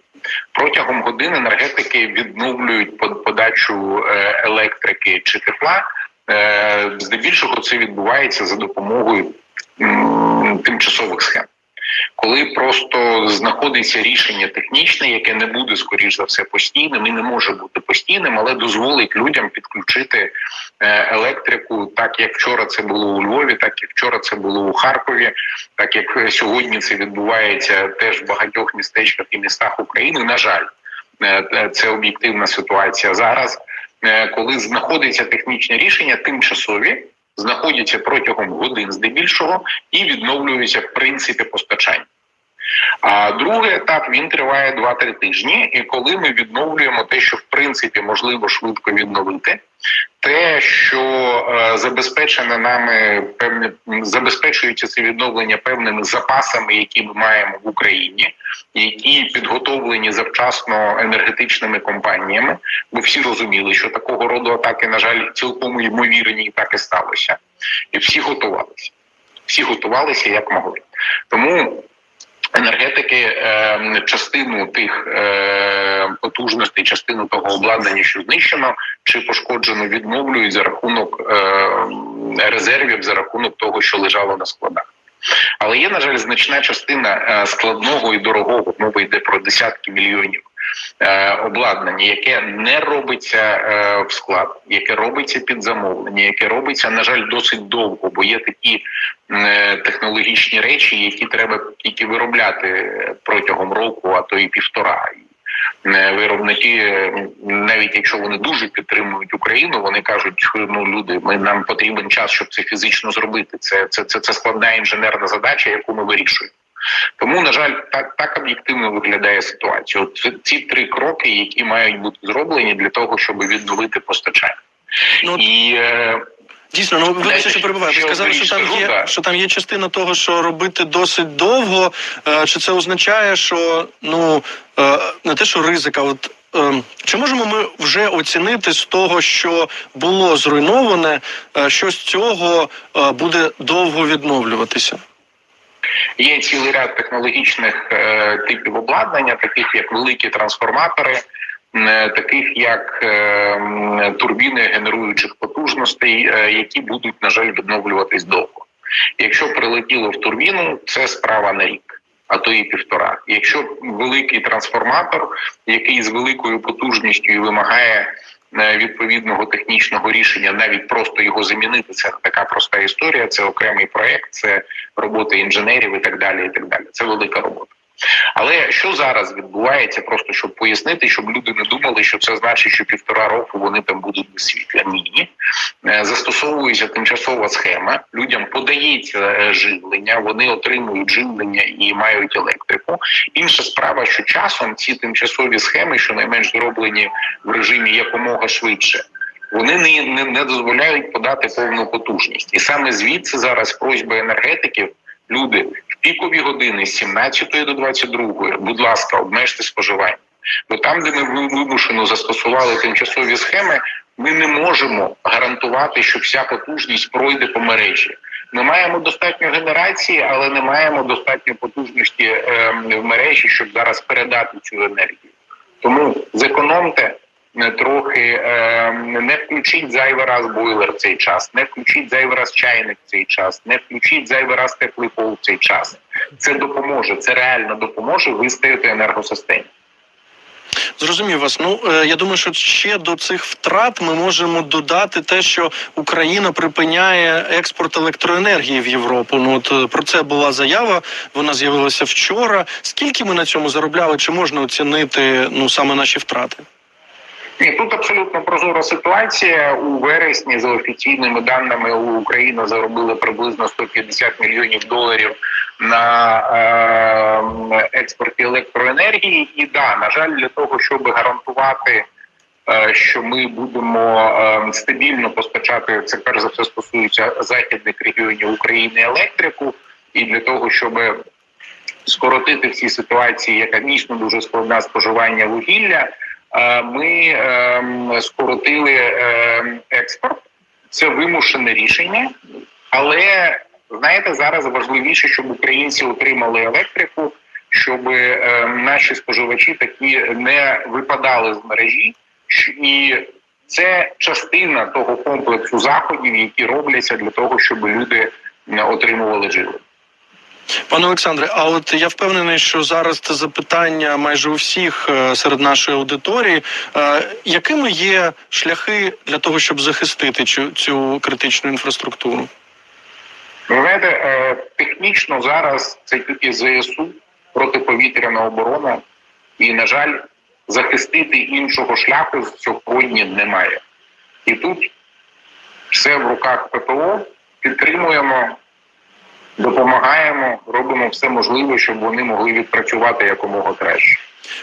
Протягом годин енергетики відновлюють под- подачу е, електрики чи тепла. Здебільшого це відбувається за допомогою тимчасових схем. Коли просто знаходиться рішення технічне, яке не буде скоріш за все постійним і не може бути постійним, але дозволить людям підключити е, електрику, так як вчора це було у Львові, так як вчора це було у Харкові, так як е, сьогодні це відбувається теж в багатьох містечках і містах України. На жаль, Е, це об'єктивна ситуація зараз. коли знаходиться технічне рішення, тимчасові знаходяться протягом годин здебільшого і відновлюються в принципі постачання. А другий етап він триває 2-3 тижні, і коли ми відновлюємо те, що в принципі можливо швидко відновити, те, що е, забезпечено нами певне забезпечується це відновлення певними запасами, які ми маємо в Україні, які підготовлені завчасно енергетичними компаніями, бо всі розуміли, що такого роду атаки, на жаль, цілком ймовірні, і так і сталося, і всі готувалися. Всі готувалися як могли. Тому енергетики е, частину тих е, потужностей, частину того обладнання, що знищено чи пошкоджено, відновлюють за рахунок е, резервів, за рахунок того, що лежало на складах. Але є, на жаль, значна частина е, складного і дорогого, мова йде про десятки мільйонів обладнання, яке не робиться е, в склад, яке робиться під замовлення, яке робиться, на жаль, досить довго, бо є такі е, технологічні речі, які треба тільки виробляти протягом року, а то і півтора. Е, Виробники, е, навіть якщо вони дуже підтримують Україну, вони кажуть, ну люди, ми нам потрібен час, щоб це фізично зробити. Це це, це, це складна інженерна задача, яку ми вирішуємо. Тому, на жаль, так так об'єктивно виглядає ситуація. От ці три кроки, які мають бути зроблені для того, щоб відновити постачання. Ну, І е, Дійсно, ну вибачте, що перебуваю. Ви сказали, що там скажу, є да. що там є частина того, що робити досить довго. Е, Чи це означає, що ну е, не те, що ризик, а от. Чи можемо ми вже оцінити з того, що було зруйноване, що з цього буде довго відновлюватися? Є цілий ряд технологічних е, типів обладнання, таких як великі трансформатори, е, таких як е, турбіни генеруючих потужностей, які будуть, на жаль, відновлюватись довго. Якщо прилетіло в турбіну, це справа на рік, а то і півтора. Якщо великий трансформатор, який з великою потужністю вимагає відповідного технічного рішення, навіть просто його замінити, це така проста історія. Це окремий проект, це робота інженерів і так далі. І так далі. Це велика робота. Але що зараз відбувається, просто щоб пояснити, щоб люди не думали, що це значить, що півтора року вони там будуть без світла. Ні, Е, застосовується тимчасова схема. Людям подається е, живлення, вони отримують живлення і мають електрику. Інша справа, що часом ці тимчасові схеми, що найменш зроблені в режимі якомога швидше. Вони не, не, не дозволяють подати повну потужність, і саме звідси зараз просьба енергетиків. Люди в пікові години з 17 до 22, будь ласка, обмежте споживання. Бо там, де ми вимушено застосували тимчасові схеми, ми не можемо гарантувати, що вся потужність пройде по мережі. Ми маємо достатньо генерації, але не маємо достатньо потужності е, в мережі, щоб зараз передати цю енергію. Тому зекономте трохи, е, не включіть зайвий раз бойлер цей час, не включіть зайвий раз чайник цей час, не включіть зайвий раз теплий пол цей час. Це допоможе, це реально допоможе вистояти енергосистемі. Зрозумів вас. Ну е, я думаю, що ще до цих втрат ми можемо додати те, що Україна припиняє експорт електроенергії в Європу. Ну от е, про це була заява. Вона з'явилася вчора. Скільки ми на цьому заробляли? Чи можна оцінити ну саме наші втрати? Ні, тут абсолютно прозора ситуація. У вересні за офіційними даними Україна заробила приблизно 150 мільйонів доларів на е, експорті електроенергії. І да, на жаль, для того, щоб гарантувати, е, що ми будемо е, стабільно постачати це, перш за все стосується західних регіонів України електрику, і для того, щоб скоротити всі ситуації, яка дійсно дуже складна споживання вугілля. Е, Ми ем, скоротили ем, експорт. Це вимушене рішення, але знаєте, зараз важливіше, щоб українці отримали електрику, щоб ем, наші споживачі такі не випадали з мережі, і це частина того комплексу заходів, які робляться для того, щоб люди отримували живлення. Пане Олександре, а от я впевнений, що зараз це запитання майже у всіх е, серед нашої аудиторії. Е, Якими є шляхи для того, щоб захистити цю, цю критичну інфраструктуру? Ви знаєте, е, технічно зараз це тільки ЗСУ протиповітряна оборона, і на жаль, захистити іншого шляху сьогодні немає. І тут все в руках ППО, підтримуємо, допомагаємо, робимо все можливе, щоб вони могли відпрацювати якомога краще.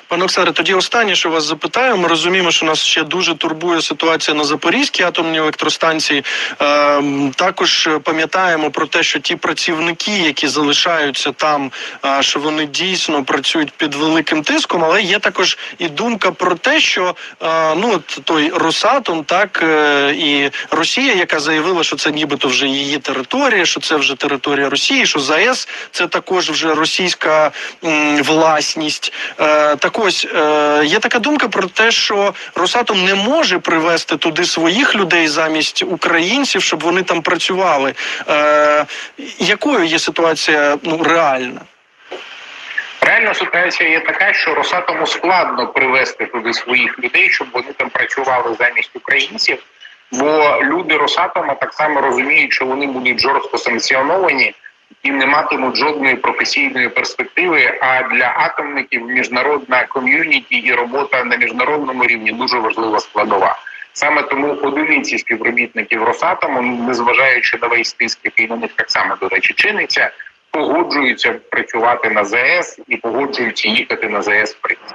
Пане Оксаре, тоді останнє, що вас запитаю. Ми розуміємо, що нас ще дуже турбує ситуація на Запорізькій атомній електростанції. Ем, також е, пам'ятаємо про те, що ті працівники, які залишаються там, е, що вони дійсно працюють під великим тиском, але є також і думка про те, що е, ну от той Росатом, так е, і Росія, яка заявила, що це нібито вже її територія, що це вже територія Росії, що ЗАЕС це також вже російська м, власність. Е, так ось е, є така думка про те, що Росатом не може привезти туди своїх людей замість українців, щоб вони там працювали. Е, якою є ситуація ну реальна? Реальна ситуація є така, що Росатому складно привезти туди своїх людей, щоб вони там працювали замість українців. Бо люди Росатома так само розуміють, що вони будуть жорстко санкціоновані і не матимуть жодної професійної перспективи. А для атомників міжнародна ком'юніті і робота на міжнародному рівні дуже важлива складова. Саме тому одиниці співробітників Росатому, незважаючи на весь тиск, який на них так само до речі чиниться, погоджуються працювати на ЗАЕС і погоджуються їхати на в принципі.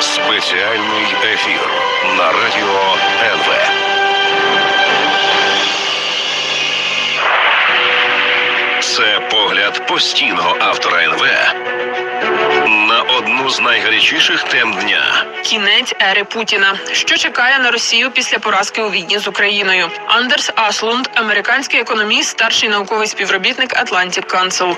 Спеціальний ефір на радіо НВ. Це погляд постійного автора НВ на одну з найгарячіших тем дня. Кінець ери Путіна. Що чекає на Росію після поразки у війні з Україною? Андерс Аслунд, американський економіст, старший науковий співробітник Atlantic Council.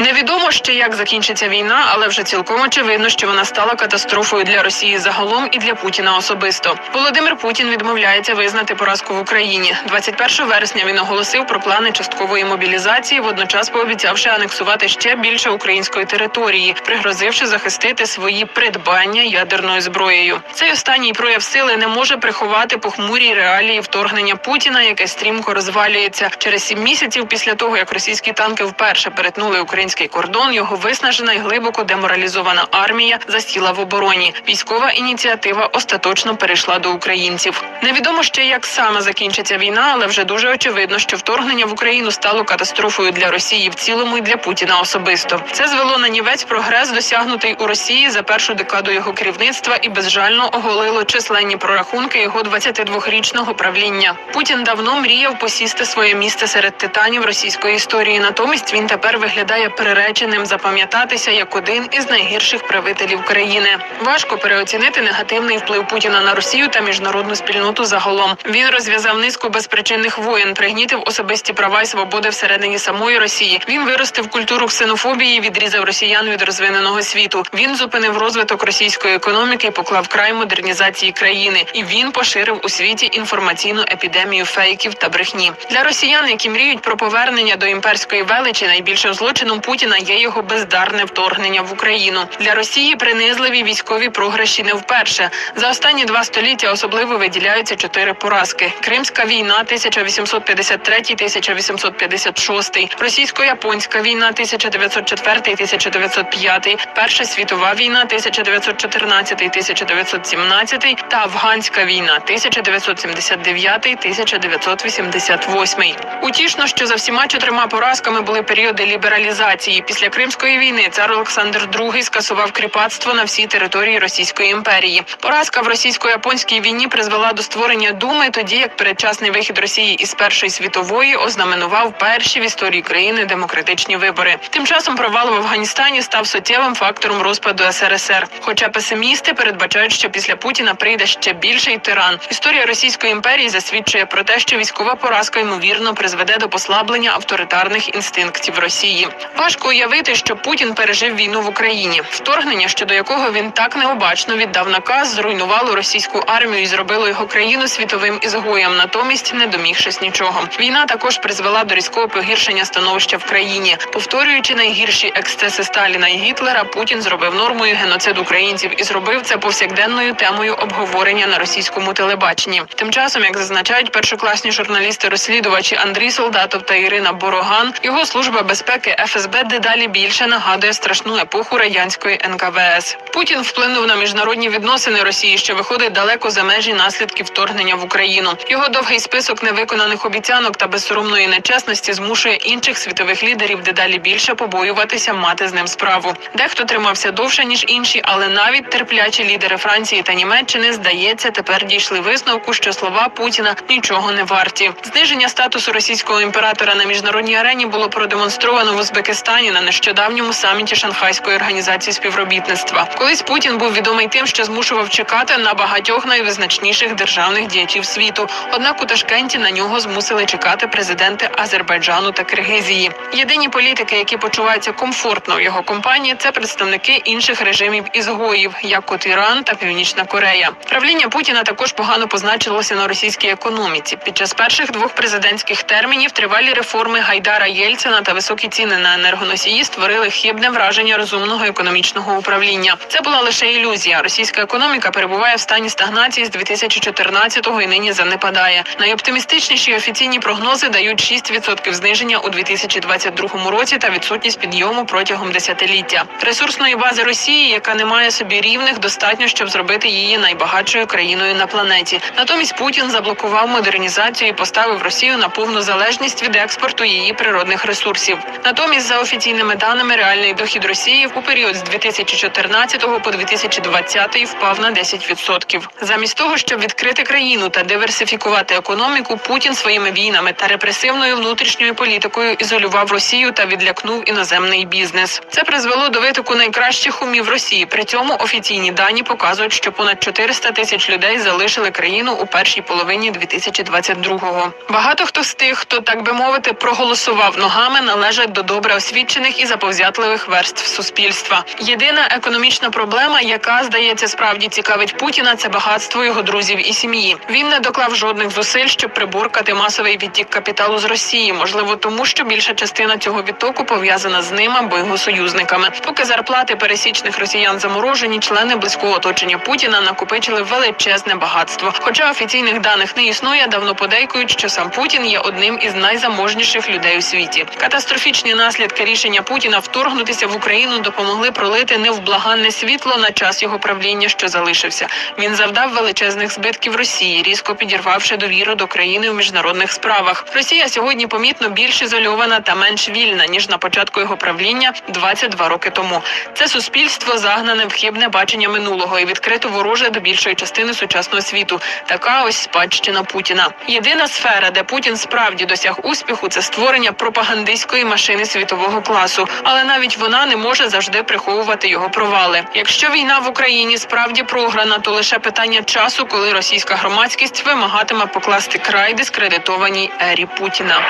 Невідомо ще як закінчиться війна, але вже цілком очевидно, що вона стала катастрофою для Росії загалом і для Путіна особисто. Володимир Путін відмовляється визнати поразку в Україні. 21 вересня він оголосив про плани часткової мобілізації, водночас пообіцявши анексувати ще більше української території, пригрозивши захистити свої придбання ядерною зброєю. Цей останній прояв сили не може приховати похмурі реалії вторгнення Путіна, яке стрімко розвалюється через сім місяців після того, як російські танки вперше перетнули український кордон. Його виснажена і глибоко деморалізована армія засіла в обороні. Військова ініціатива остаточно перейшла до українців. Невідомо ще як саме закінчиться війна, але вже дуже очевидно, що вторгнення в Україну стало катастрофою для Росії в цілому і для Путіна особисто. Це звело на нівець прогрес, досягнутий у Росії за першу декаду його керівництва, і безжально оголило численні прорахунки його 22-річного правління. Путін давно мріяв посісти своє місце серед титанів російської історії. Натомість він тепер виглядає приреченим запам'ятатися як один із найгірших правителів країни. Важко переоцінити негативний вплив Путіна на Росію та міжнародну спільноту загалом. Він розв'язав низку безпричинних воєн, пригнітив особисті права і свободи всередині самої Росії. Він виростив культуру ксенофобії, відрізав росіян від розвиненого світу. Він зупинив розвиток російської економіки поклав край модернізації країни. І він поширив у світі інформаційну епідемію фейків та брехні для росіян, які мріють про повернення до імперської величі. Найбільшим злочином Путіна є його бездарне вторгнення в Україну. Для Росії принизливі військові програші не вперше. За останні два століття особливо виділяються чотири поразки: Кримська війна 1853-1856, російсько-японська війна 1904-1905, Перша світова війна 1914-1917 та Афганська війна 1979-1988. Утішно, що за всіма чотирма поразками були періоди лібералізації. Після Кримської війни цар Олександр II скасував кріпацтво на всій території Російської імперії. Поразка в російсько-японській війні призвела до створення думи, тоді як передчасний вихід Росії із Першої світової ознаменував перші в історії країни демократичні вибори. Тим часом провал в Афганістані став суттєвим фактором розпаду СРСР. Хоча песимісти передбачають, що після Путіна прийде ще більший тиран. Історія Російської імперії засвідчує про те, що військова поразка ймовірно призведе до послаблення авторитарних інстинктів Росії. Важко уявити, що Путін пережив війну в Україні. Вторгнення, щодо якого він так необачно віддав наказ, зруйнувало російську армію і зробило його країну світовим ізгоєм, натомість не домігшись нічого. Війна також призвела до різкого погіршення становища в країні. Повторюючи найгірші ексцеси Сталіна і Гітлера, Путін зробив нормою геноцид українців і зробив це повсякденною темою обговорення на російському телебаченні. Тим часом, як зазначають першокласні журналісти-розслідувачі Андрій Солдатов та Ірина Бороган, його служба безпеки ФСБ ФСБ дедалі більше нагадує страшну епоху радянської НКВС. Путін вплинув на міжнародні відносини Росії, що виходить далеко за межі наслідків вторгнення в Україну. Його довгий список невиконаних обіцянок та безсоромної нечесності змушує інших світових лідерів дедалі більше побоюватися мати з ним справу. Дехто тримався довше ніж інші, але навіть терплячі лідери Франції та Німеччини здається тепер дійшли висновку, що слова Путіна нічого не варті. Зниження статусу російського імператора на міжнародній арені було продемонстровано в Узбекистані на нещодавньому саміті Шанхайської організації співробітництва. Колись Путін був відомий тим, що змушував чекати на багатьох найвизначніших державних діячів світу. Однак у Ташкенті на нього змусили чекати президенти Азербайджану та Киргизії. Єдині політики, які почуваються комфортно в його компанії, це представники інших режимів ізгоїв, як от Іран та Північна Корея. Правління Путіна також погано позначилося на російській економіці. Під час перших двох президентських термінів тривалі реформи Гайдара Єльцина та високі ціни на енергоносії створили хибне враження розумного економічного управління. Це була лише ілюзія. Російська економіка перебуває в стані стагнації з 2014-го і нині занепадає. Найоптимістичніші офіційні прогнози дають 6% зниження у 2022 році та відсутність підйому протягом десятиліття. Ресурсної бази Росії, яка не має собі рівних, достатньо, щоб зробити її найбагатшою країною на планеті. Натомість Путін заблокував модернізацію і поставив Росію на повну залежність від експорту її природних ресурсів. Натомість, за офіційними даними, реальний дохід Росії у період з 2014 по 2020 впав на 10%. Замість того, щоб відкрити країну та диверсифікувати економіку, Путін своїми війнами та репресивною внутрішньою політикою ізолював Росію та відлякнув іноземний бізнес. Це призвело до витоку найкращих умів Росії. При цьому офіційні дані показують, що понад 400 тисяч людей залишили країну у першій половині 2022-го. Багато хто з тих, хто так би мовити, проголосував ногами, належать до добре освічених і заповзятливих верств суспільства. Єдина економічна проблема, яка здається справді цікавить Путіна, це багатство його друзів і сім'ї. Він не доклав жодних зусиль, щоб приборкати масовий відтік капіталу з Росії. Можливо, тому що більша частина цього відтоку пов'язана з ним або його союзниками. Поки зарплати пересічних росіян заморожені, члени близького оточення Путіна накопичили величезне багатство. Хоча офіційних даних не існує, давно подейкують, що сам Путін є одним із найзаможніших людей у світі. Катастрофічні наслідки рішення Путіна вторгнутися в Україну допомогли пролити невблаганне світло на час його правління, що залишився. Він завдав величезних збитків Росії, різко підірвавши довіру до країни у міжнародних справах. Росія сьогодні помітно більш ізольована та менш вільна ніж на початку його правління 22 роки тому. Це суспільство загнане в хибне бачення минулого і відкрито вороже до більшої частини сучасного світу. Така ось спадщина Путіна. Єдина сфера, де Путін справді досяг успіху, це створення пропагандистської машини світового класу. Але навіть вона не може завжди приховувати його провали. Якщо війна в Україні справді програна, то лише питання часу, коли російська громадськість вимагатиме покласти край дискредитованій ері Путіна.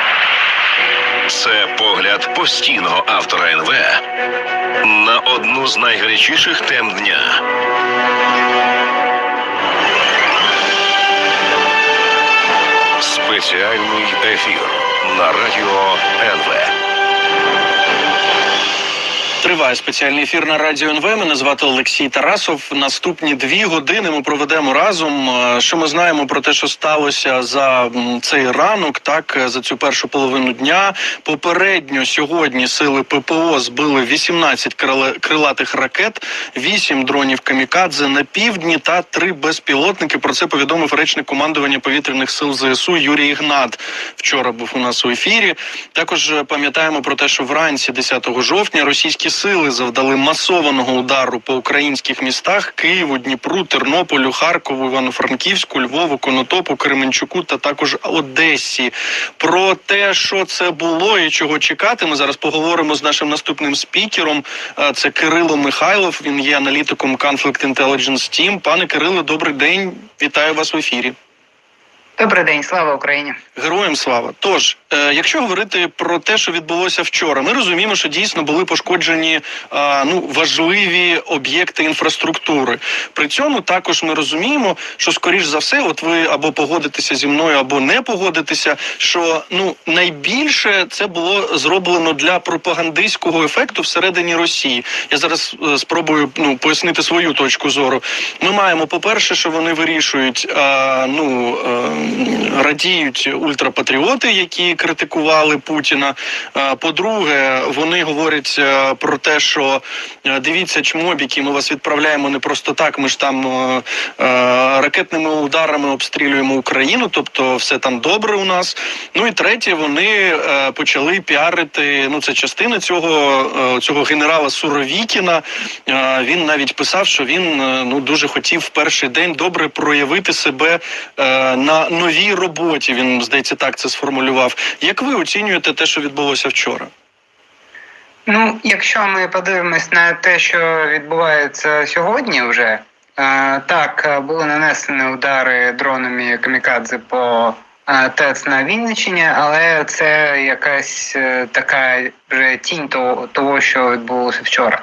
Це погляд постійного автора НВ на одну з найгарячіших тем дня. Спеціальний ефір на радіо НВ. Триває спеціальний ефір на радіо НВ. Мене звати Олексій Тарасов. Наступні дві години ми проведемо разом. Е, Що ми знаємо про те, що сталося за цей ранок, так е, за цю першу половину дня. Попередньо сьогодні сили ППО збили 18 крила- крилатих ракет, 8 дронів камікадзе на півдні та 3 безпілотники. Про це повідомив речник командування повітряних сил ЗСУ Юрій Ігнат. Вчора був у нас у ефірі. Також е, пам'ятаємо про те, що вранці 10 жовтня російські сили завдали масованого удару по українських містах Києву, Дніпру, Тернополю, Харкову, Івано-Франківську, Львову, Конотопу, Кременчуку та також Одесі. Про те, що це було і чого чекати, ми зараз поговоримо з нашим наступним спікером. Це Кирило Михайлов. Він є аналітиком Conflict Intelligence Team. Пане Кирило, добрий день. Вітаю вас в ефірі. Добрий день, слава Україні. Героям слава. Тож, е, якщо говорити про те, що відбулося вчора, ми розуміємо, що дійсно були пошкоджені е, ну важливі об'єкти інфраструктури. При цьому також ми розуміємо, що скоріш за все, от ви або погодитеся зі мною, або не погодитеся, що ну найбільше це було зроблено для пропагандистського ефекту всередині Росії. Я зараз е, спробую ну пояснити свою точку зору. Ми маємо, по перше, що вони вирішують ну. Радіють ультрапатріоти, які критикували Путіна. Е, По-друге, вони говорять е, про те, що е, дивіться, чмобіки, ми вас відправляємо не просто так. Ми ж там ракетними ударами обстрілюємо Україну, тобто все там добре у нас. Ну і третє, вони почали піарити. Ну, це частина цього, цього генерала Суровікіна. Він навіть писав, що він ну дуже хотів в перший день добре проявити себе на новій роботі. Він здається, так це сформулював. Як ви оцінюєте те, що відбулося вчора? Ну, якщо ми подивимось на те, що відбувається сьогодні, вже е, так е, були нанесені удари дронами камікадзе по е, ТЕЦ на Вінниччині, але це якась така вже тінь того, того, що відбулося вчора.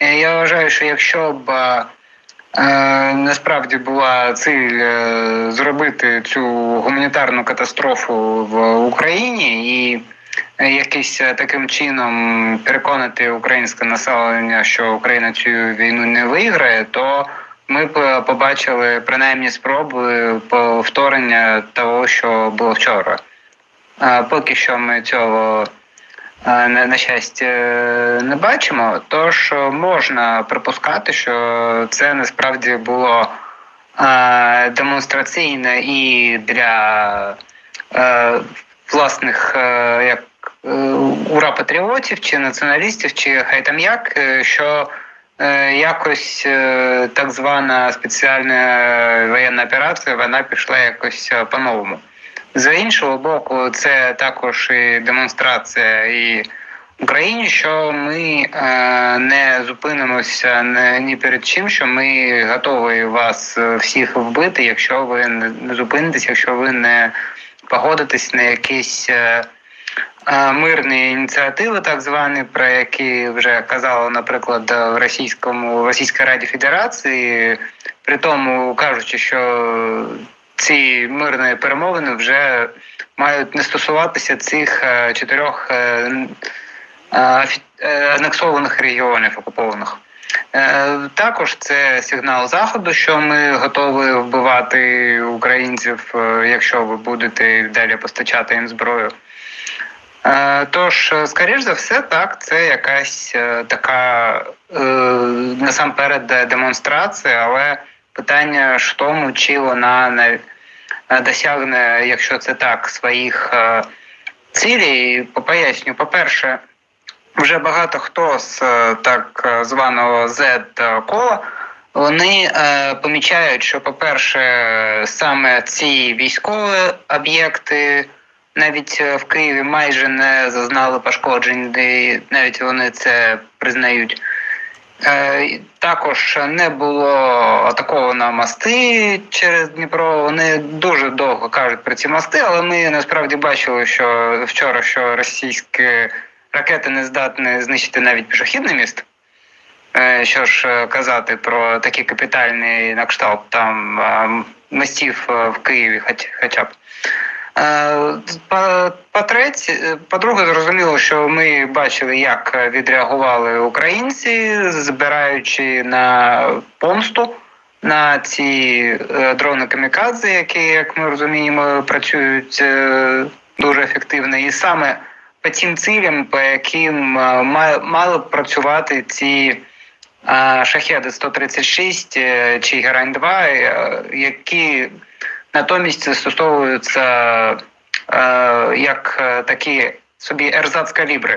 Я вважаю, що якщо б насправді була ціль е, зробити цю гуманітарну катастрофу в Україні і е, якось е, таким чином переконати українське населення, що Україна цю війну не виграє, то ми е, побачили принаймні спроби повторення того, що було вчора. Поки що ми цього е, на, на щастя е, не бачимо. Тож е, можна припускати, що це насправді було е, демонстраційне і для власних як е, ура-патріотів чи націоналістів, чи хай там як, що якось так звана спеціальна воєнна операція вона пішла якось по-новому. З іншого боку, це також і демонстрація і Україні, що ми е, не зупинимося ні перед чим, що ми готові вас е, всіх вбити, якщо ви не, зупинитесь, якщо ви не погодитесь на якісь е, е, мирні ініціативи, так звані, про які вже казали, наприклад, в російському в Російській Раді Федерації, при тому кажучи, що ці мирні перемовини вже мають не стосуватися цих е, чотирьох е, е, анексованих регіонів окупованих. Також це сигнал заходу, що ми готові вбивати українців, якщо ви будете далі постачати їм зброю. Тож, скоріш за все, так, це якась така насамперед демонстрація, але питання ж в тому, чи вона не досягне, якщо це так, своїх е, цілей. Поясню, по-перше, вже багато хто з е, так е, званого Z-кола вони помічають, що, по-перше, саме ці військові об'єкти навіть в Києві майже не зазнали пошкоджень, де навіть вони це признають. Е, Також не було атаковано мости через Дніпро. Вони дуже довго кажуть про ці мости, але ми насправді бачили, що вчора що російські ракети не здатні знищити навіть пішохідний міст. Е, Що ж е, казати про такі капітальні на кшталт там мостів в Києві, хоч, хоча б. Е, по- По-третє, по-друге, зрозуміло, що ми бачили, як відреагували українці, збираючи на помсту на ці е, дрони камікадзе, які, як ми розуміємо, працюють е, дуже ефективно, і саме по тим цілям, по яким мали б працювати ці шахеди 136 е, чи Герань 2, е, які натомість застосовуються е, як е, такі собі ерзац калібри.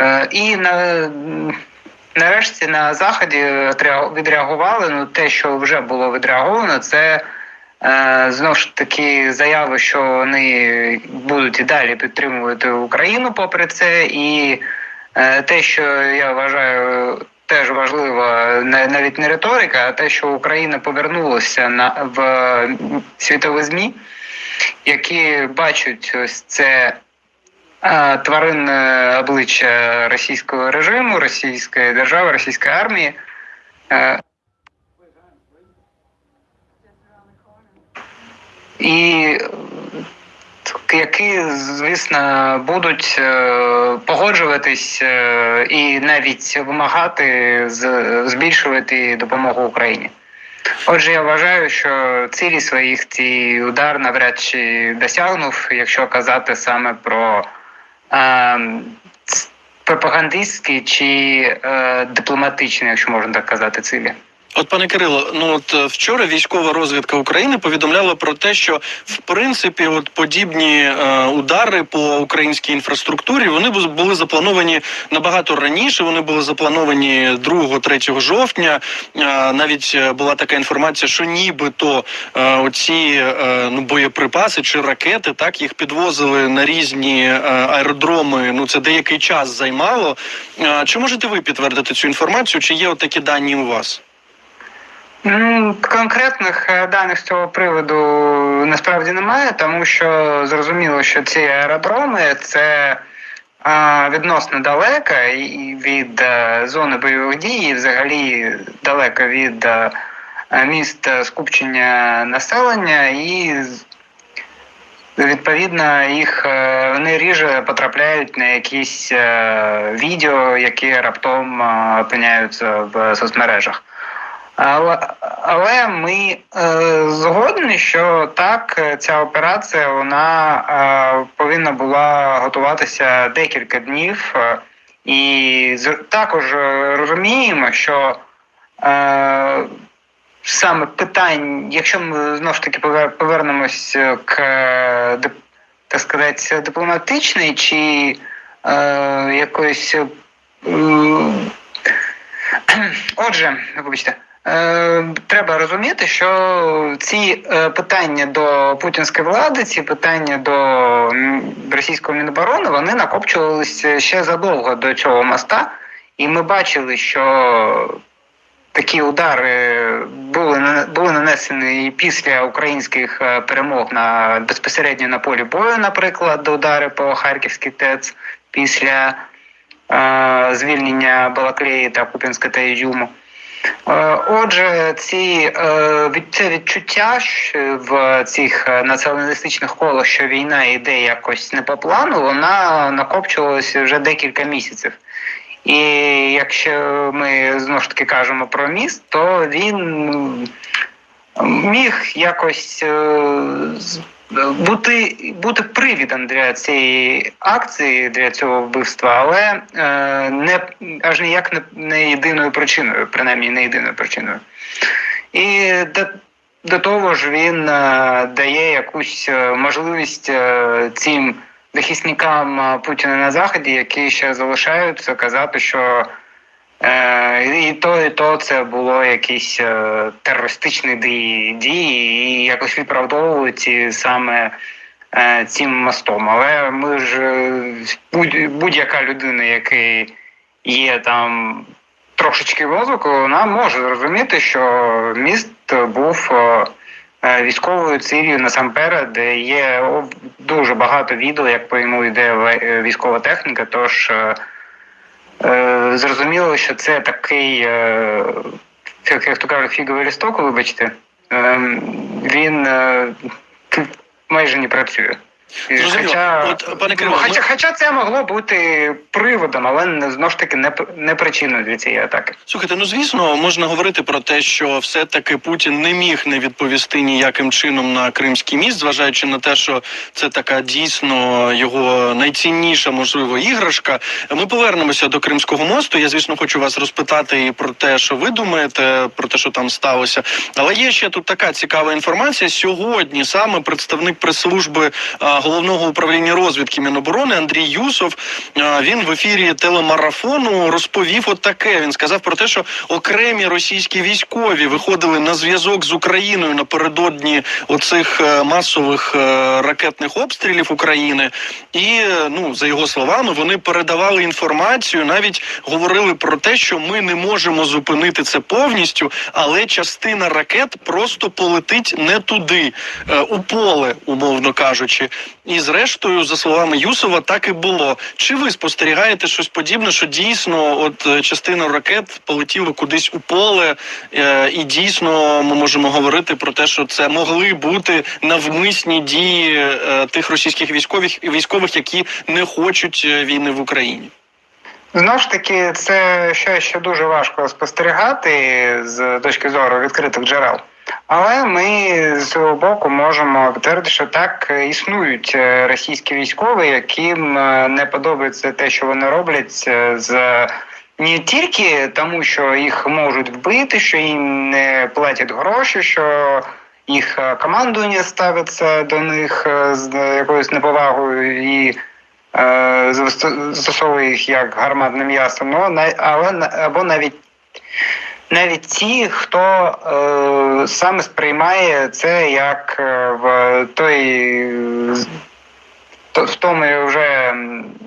Е, і на, нарешті на заході відреагували. Ну, те, що вже було відреаговано, це е, знову ж таки заяви, що вони будуть і далі підтримувати Україну попри це, і е, те, що я вважаю. Теж важливо навіть не риторика, а те, що Україна повернулася на в світові змі, які бачать ось це е, тваринне обличчя російського режиму, російської держави, російської армії. Е, і е, які, звісно, будуть е, погоджуватись е, і навіть вимагати збільшувати допомогу Україні. Отже, я вважаю, що цілі своїх цей удар навряд чи досягнув, якщо казати саме про е, пропагандистські чи е, дипломатичні, якщо можна так казати, цілі. От, пане Кирило, ну от е, вчора військова розвідка України повідомляла про те, що в принципі от подібні е, удари по українській інфраструктурі вони були заплановані набагато раніше. Вони були заплановані 2-3 жовтня. Е, навіть е, була така інформація, що нібито е, оці е, ну боєприпаси чи ракети так їх підвозили на різні е, аеродроми. Ну це деякий час займало. Е, чи можете ви підтвердити цю інформацію? Чи є от такі дані у вас? Ну, конкретних е, даних з цього приводу насправді немає, тому що зрозуміло, що ці аеродроми це е, відносно далеко від е, зони бойових дій, взагалі далеко від міст скупчення населення, і відповідно їх вони ріже потрапляють на якісь відео, які раптом опиняються в соцмережах. Але, але ми е, згодні, що так, ця операція вона е, повинна була готуватися декілька днів, е, і з, також е, розуміємо, що е, саме питань, якщо ми знову ж таки повернемось к так сказати, дипломатичній чи е, якоїсь. е, Отже, вибачте, треба розуміти, що ці е, питання до путінської влади, ці питання до російського міноборони, вони накопчувалися ще задовго до цього моста, і ми бачили, що такі удари були були нанесені після українських е, перемог на безпосередньо на полі бою, наприклад, удари по Харківській ТЕЦ після е, звільнення Балаклеї та Купінська та Ізюму. Е, Отже, ці е, це відчуття в цих е, націоналістичних колах, що війна йде якось не по плану, вона накопчувалася вже декілька місяців. І якщо ми знову ж таки кажемо про міст, то він міг якось бути, бути привідом для цієї акції, для цього вбивства, але е, не аж ніяк не, не єдиною причиною, принаймні не єдиною причиною. І до, до того ж він е, дає якусь е, можливість е, цим захисникам е, Путіна на Заході, які ще залишаються, казати, що і то, і то це було якісь е, терористичні дії, дії, і якось відправдовують саме е, цим мостом. Але ми ж е, будь, будь-яка людина, який є там трошечки мозку, вона може зрозуміти, що міст був е, е, військовою цілею насамперед, де є дуже багато відео, як по йому йде е, військова техніка. Тож е, е, зрозуміло, що це такий, е, як, то кажуть, фіговий лісток, вибачте, е, він е, майже не працює. І Зрозуміло. Хоча, От, пане Кирило, хоча, ми- хоча це могло бути приводом, але не- знову ж таки не, не причиною для цієї атаки. Слухайте, ну звісно, можна говорити про те, що все-таки Путін не міг не відповісти ніяким чином на Кримський міст, зважаючи на те, що це така дійсно його найцінніша, можливо, іграшка. Ми повернемося до Кримського мосту. Я, звісно, хочу вас розпитати і про те, що ви думаєте, про те, що там сталося. Але є ще тут така цікава інформація. Сьогодні саме представник прес-служби головного управління розвідки Міноборони Андрій Юсов. Він в ефірі телемарафону розповів от таке. Він сказав про те, що окремі російські військові виходили на зв'язок з Україною напередодні оцих е, масових е, ракетних обстрілів України, і е, ну за його словами, вони передавали інформацію, навіть говорили про те, що ми не можемо зупинити це повністю, але частина ракет просто полетить не туди, е, у поле, умовно кажучи. І зрештою, за словами Юсова, так і було. Чи ви спостерігаєте щось подібне, що дійсно, от е, частина ракет полетіла кудись у поле, е, і дійсно ми можемо говорити про те, що це могли бути навмисні дії е, тих російських військових військових, які не хочуть війни в Україні? Знову ж таки, це щось, що дуже важко спостерігати з точки зору відкритих джерел. Але ми з свого боку можемо підтвердити, що так існують е, російські військові, яким е, не подобається те, що вони роблять е, з не тільки тому, що їх можуть вбити, що їм не платять гроші, що їх е, командування ставиться до них е, з якоюсь неповагою і е, застосовує їх як гарматне м'ясо, ну, але або навіть навіть ті, хто е, саме сприймає це як е, в той е, то- в тому вже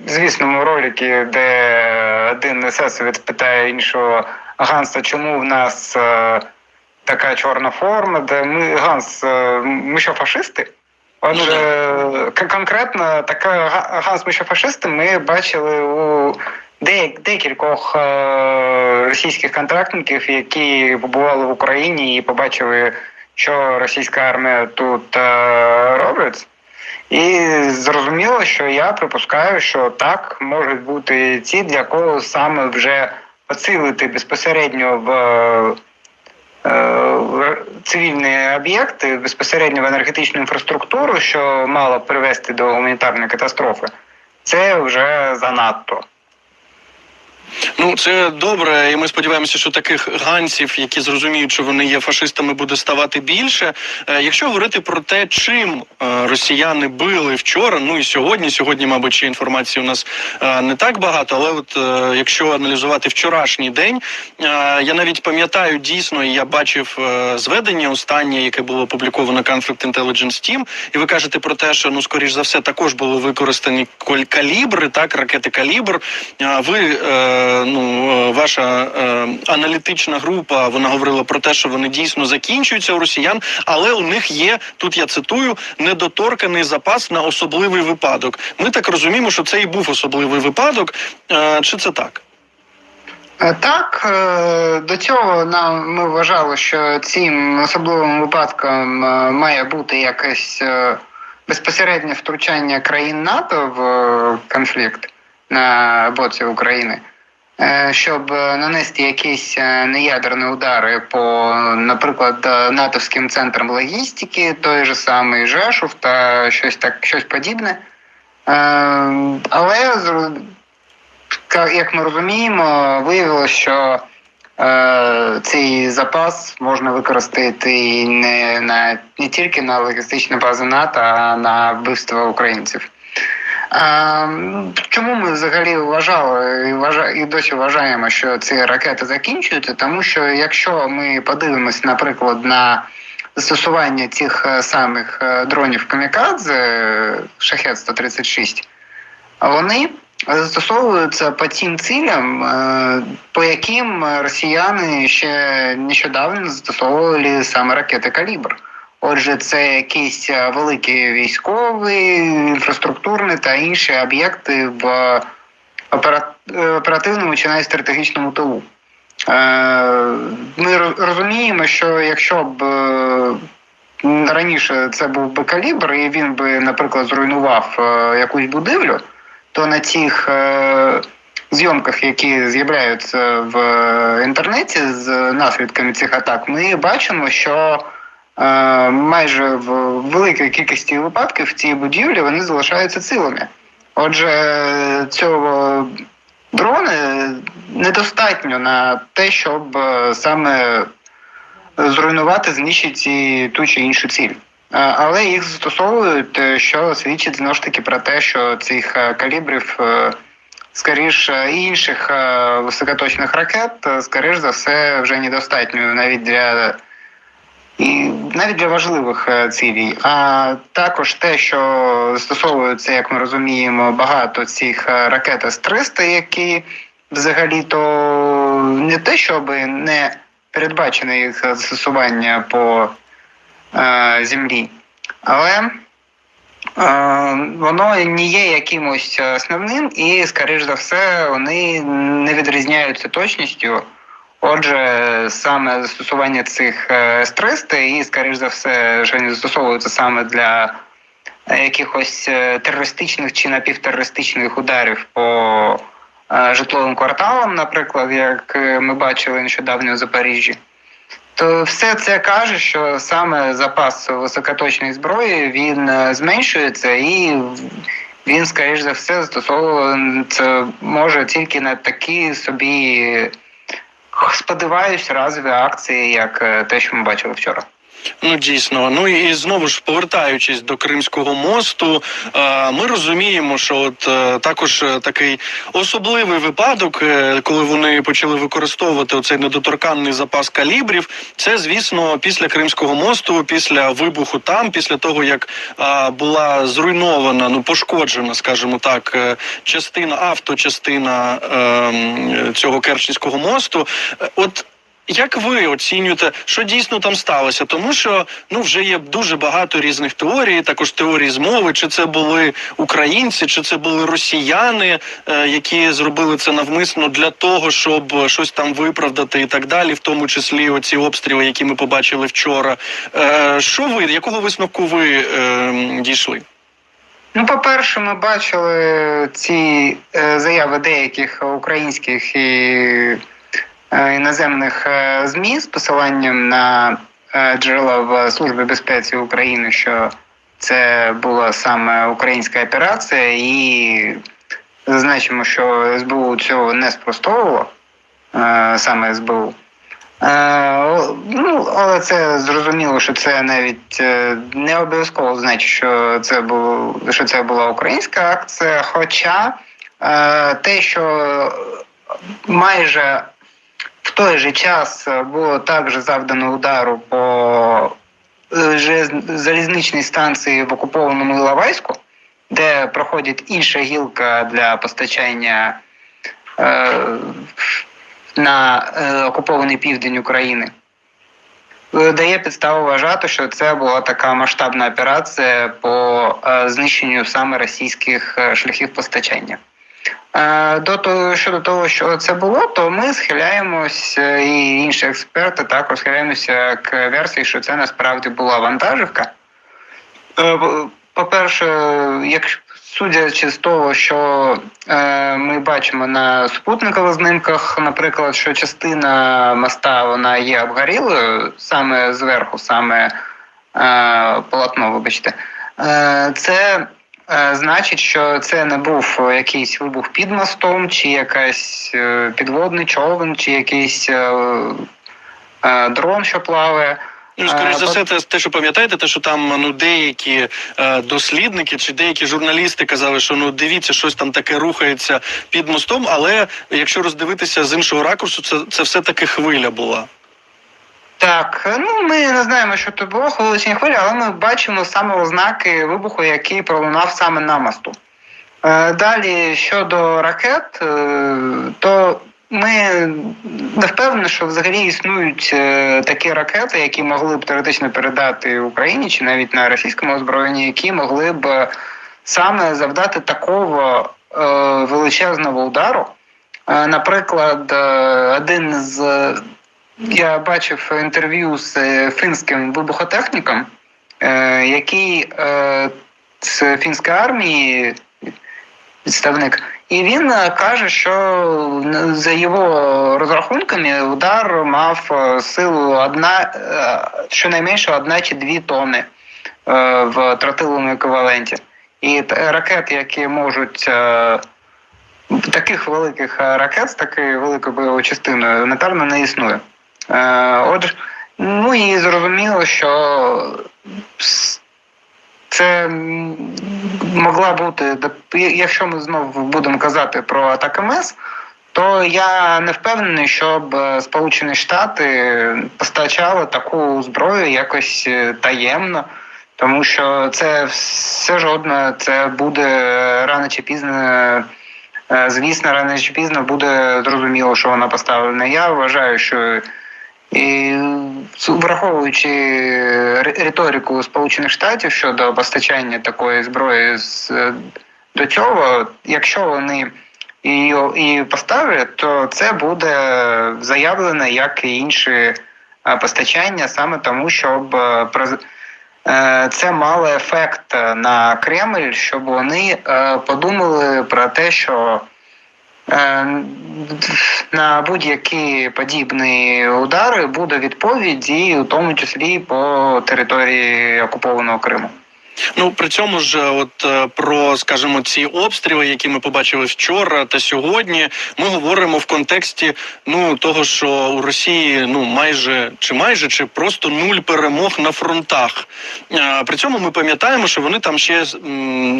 звісному роликі, де один есесовець питає іншого Ганса, чому в нас е, така чорна форма, де ми Ганс, е, ми що фашисти? Отже, конкретно така Ганс, ми що фашисти, ми бачили у декількох е, російських контрактників, які побували в Україні і побачили, що російська армія тут е, робить. І зрозуміло, що я припускаю, що так можуть бути ті, для кого саме вже поцілити безпосередньо в, е, в цивільні об'єкти, безпосередньо в енергетичну інфраструктуру, що мало привести до гуманітарної катастрофи, це вже занадто. Ну це добре, і ми сподіваємося, що таких ганців, які зрозуміють, що вони є фашистами, буде ставати більше. Е, Якщо говорити про те, чим е, росіяни били вчора, ну і сьогодні, сьогодні, мабуть, ще інформації у нас е, не так багато, але от якщо аналізувати вчорашній день, я навіть пам'ятаю дійсно, і я бачив зведення останнє, яке було опубліковано Conflict Intelligence Team, і ви кажете про те, що ну скоріш за все також були використані калібри, так ракети калібр. Ви ну е, ваша е, аналітична група вона говорила про те, що вони дійсно закінчуються у росіян, але у них є тут. Я цитую недоторканий запас на особливий випадок. Ми так розуміємо, що це і був особливий випадок. Е, Чи це так? Так, до цього нам ми вважали, що цим особливим випадком має бути якесь безпосереднє втручання країн НАТО в конфлікт на боці України, щоб е, нанести якісь е, неядерні удари по, наприклад, е, натовським центрам логістики, той же самий Жешув та щось так, щось подібне. Е, Але як ми розуміємо, виявилося, що е, цей запас можна використати не, на, не тільки на логістичні бази НАТО, а на вбивство українців. Чому ми взагалі вважали і, вважа, і досі вважаємо, що ці ракети закінчуються? Тому що якщо ми подивимось, наприклад, на застосування цих е, самих е, дронів Камікадзе Шахет 136, вони застосовуються по тим цілям, е, по яким росіяни ще нещодавно застосовували саме ракети Калібр. Отже, це якісь е, великі військові, інфраструктурні та інші об'єкти в е, оперативному чи навіть стратегічному тилу. Е, Ми розуміємо, що якщо б е, раніше це був би калібр, і він би, наприклад, зруйнував е, якусь будівлю, то на цих е, зйомках, які з'являються в е, інтернеті з наслідками цих атак, ми бачимо, що е, майже в великій кількості випадків ці будівлі вони залишаються цілими. Отже, цього дрони недостатньо на те, щоб е, саме зруйнувати, знищити ту чи іншу ціль. Е, Але їх застосовують, е, що свідчить знову ж таки про те, що цих е, калібрів, е, скоріш е, інших е, високоточних ракет, е, скоріш за все, вже недостатньо навіть для і навіть для важливих е, цілей. А також те, що застосовується, як ми розуміємо, багато цих е, ракет С-300, які взагалі-то не те, щоб не передбачено їх застосування по е, землі, але е, воно не є якимось основним і, скоріш за все, вони не відрізняються точністю. Отже, саме застосування цих е, С-300 і, скоріш за все, що вони застосовуються саме для е, якихось е, терористичних чи напівтерористичних ударів по житловим кварталам, наприклад, як ми бачили нещодавно у Запоріжжі. То все це каже, що саме запас високоточної зброї він зменшується і він, скоріш за все, застосовується може тільки на такі собі, сподіваюсь, разові акції, як е, те, що ми бачили вчора. Ну дійсно, ну і знову ж повертаючись до Кримського мосту, е, ми розуміємо, що от е, також е, такий особливий випадок, коли вони почали використовувати оцей недоторканний запас калібрів. Це звісно після Кримського мосту, після вибуху там, після того як була зруйнована, ну пошкоджена, скажімо так, частина авточастина е, цього Керченського мосту. От як ви оцінюєте, що дійсно там сталося? Тому що ну вже є дуже багато різних теорій, також теорії змови, чи це були українці, чи це були росіяни, е, які зробили це навмисно для того, щоб щось там виправдати і так далі, в тому числі оці обстріли, які ми побачили вчора. Е, що ви якого висновку ви е, дійшли? Ну, по-перше, ми бачили ці заяви деяких українських і іноземних е, ЗМІ з посиланням на е, джерела в Службі безпеці України, що це була саме українська операція, і зазначимо, що СБУ цього не спростовувало, е, саме СБУ. Е, ну, але це зрозуміло, що це навіть е, не обов'язково значить, що це було що це була українська акція. Хоча е, те, що майже в той же час було також завдано удару по е, залізничній станції в окупованому Іловайську, де проходить інша гілка для постачання. Е, на е, окупований південь України. Е, Дає підставу вважати, що це була така масштабна операція по е, знищенню саме російських е, шляхів постачання. Е, До того, щодо того, що це було, то ми схиляємось, е, і інші експерти також схиляємося к версії, що це насправді була вантажівка. Е, по- По-перше, якщо судячи з того, що ми бачимо на супутникових знімках, наприклад, що частина моста вона є обгорілою саме зверху, саме полотно, вибачте, це значить, що це не був якийсь вибух під мостом, чи якийсь е, підводний човен, чи якийсь е, е, дрон, що плаває. Ну, скоріш Е, за все, те, те, що пам'ятаєте, те, що там ну деякі е, дослідники чи деякі журналісти казали, що ну дивіться, щось там таке рухається під мостом, але якщо роздивитися з іншого ракурсу, це, це все таки хвиля була. Так, ну ми не знаємо, що це було хвиличні хвилі, але ми бачимо саме ознаки вибуху, який пролунав саме на мосту. Е, Далі щодо ракет, е, то ми не впевнені, що взагалі існують е, такі ракети, які могли б теоретично передати Україні чи навіть на російському озброєнні, які могли б е, саме завдати такого е, величезного удару. Е, Наприклад, е, один з я бачив інтерв'ю з е, фінським вибухотехніком, е, який е, з фінської армії представник, і він каже, що за його розрахунками удар мав силу одна, щонайменше одна чи дві тони в тротиловому еквіваленті. І ракети, які можуть таких великих ракет з такою великою бойовою частиною, елементарно не існує. Е, Отже, ну і зрозуміло, що це могла бути, якщо ми знову будемо казати про атаки МЕС, то я не впевнений, щоб е, Сполучені Штати постачали таку зброю якось е, таємно, тому що це все жодно, це буде рано чи пізно. Звісно, рано чи пізно буде зрозуміло, що вона поставлена. Я вважаю, що і враховуючи риторику Сполучених Штатів щодо постачання такої зброї з до цього, якщо вони її і поставлять, то це буде заявлено як і інші е, постачання, саме тому, щоб е, е, це мало ефект на Кремль, щоб вони е, подумали про те, що е, на будь-які подібні удари буде відповідь, і у тому числі по території окупованого Криму. Ну при цьому ж, от е, про скажімо, ці обстріли, які ми побачили вчора та сьогодні, ми говоримо в контексті ну того, що у Росії ну майже чи майже чи просто нуль перемог на фронтах. Е, При цьому ми пам'ятаємо, що вони там ще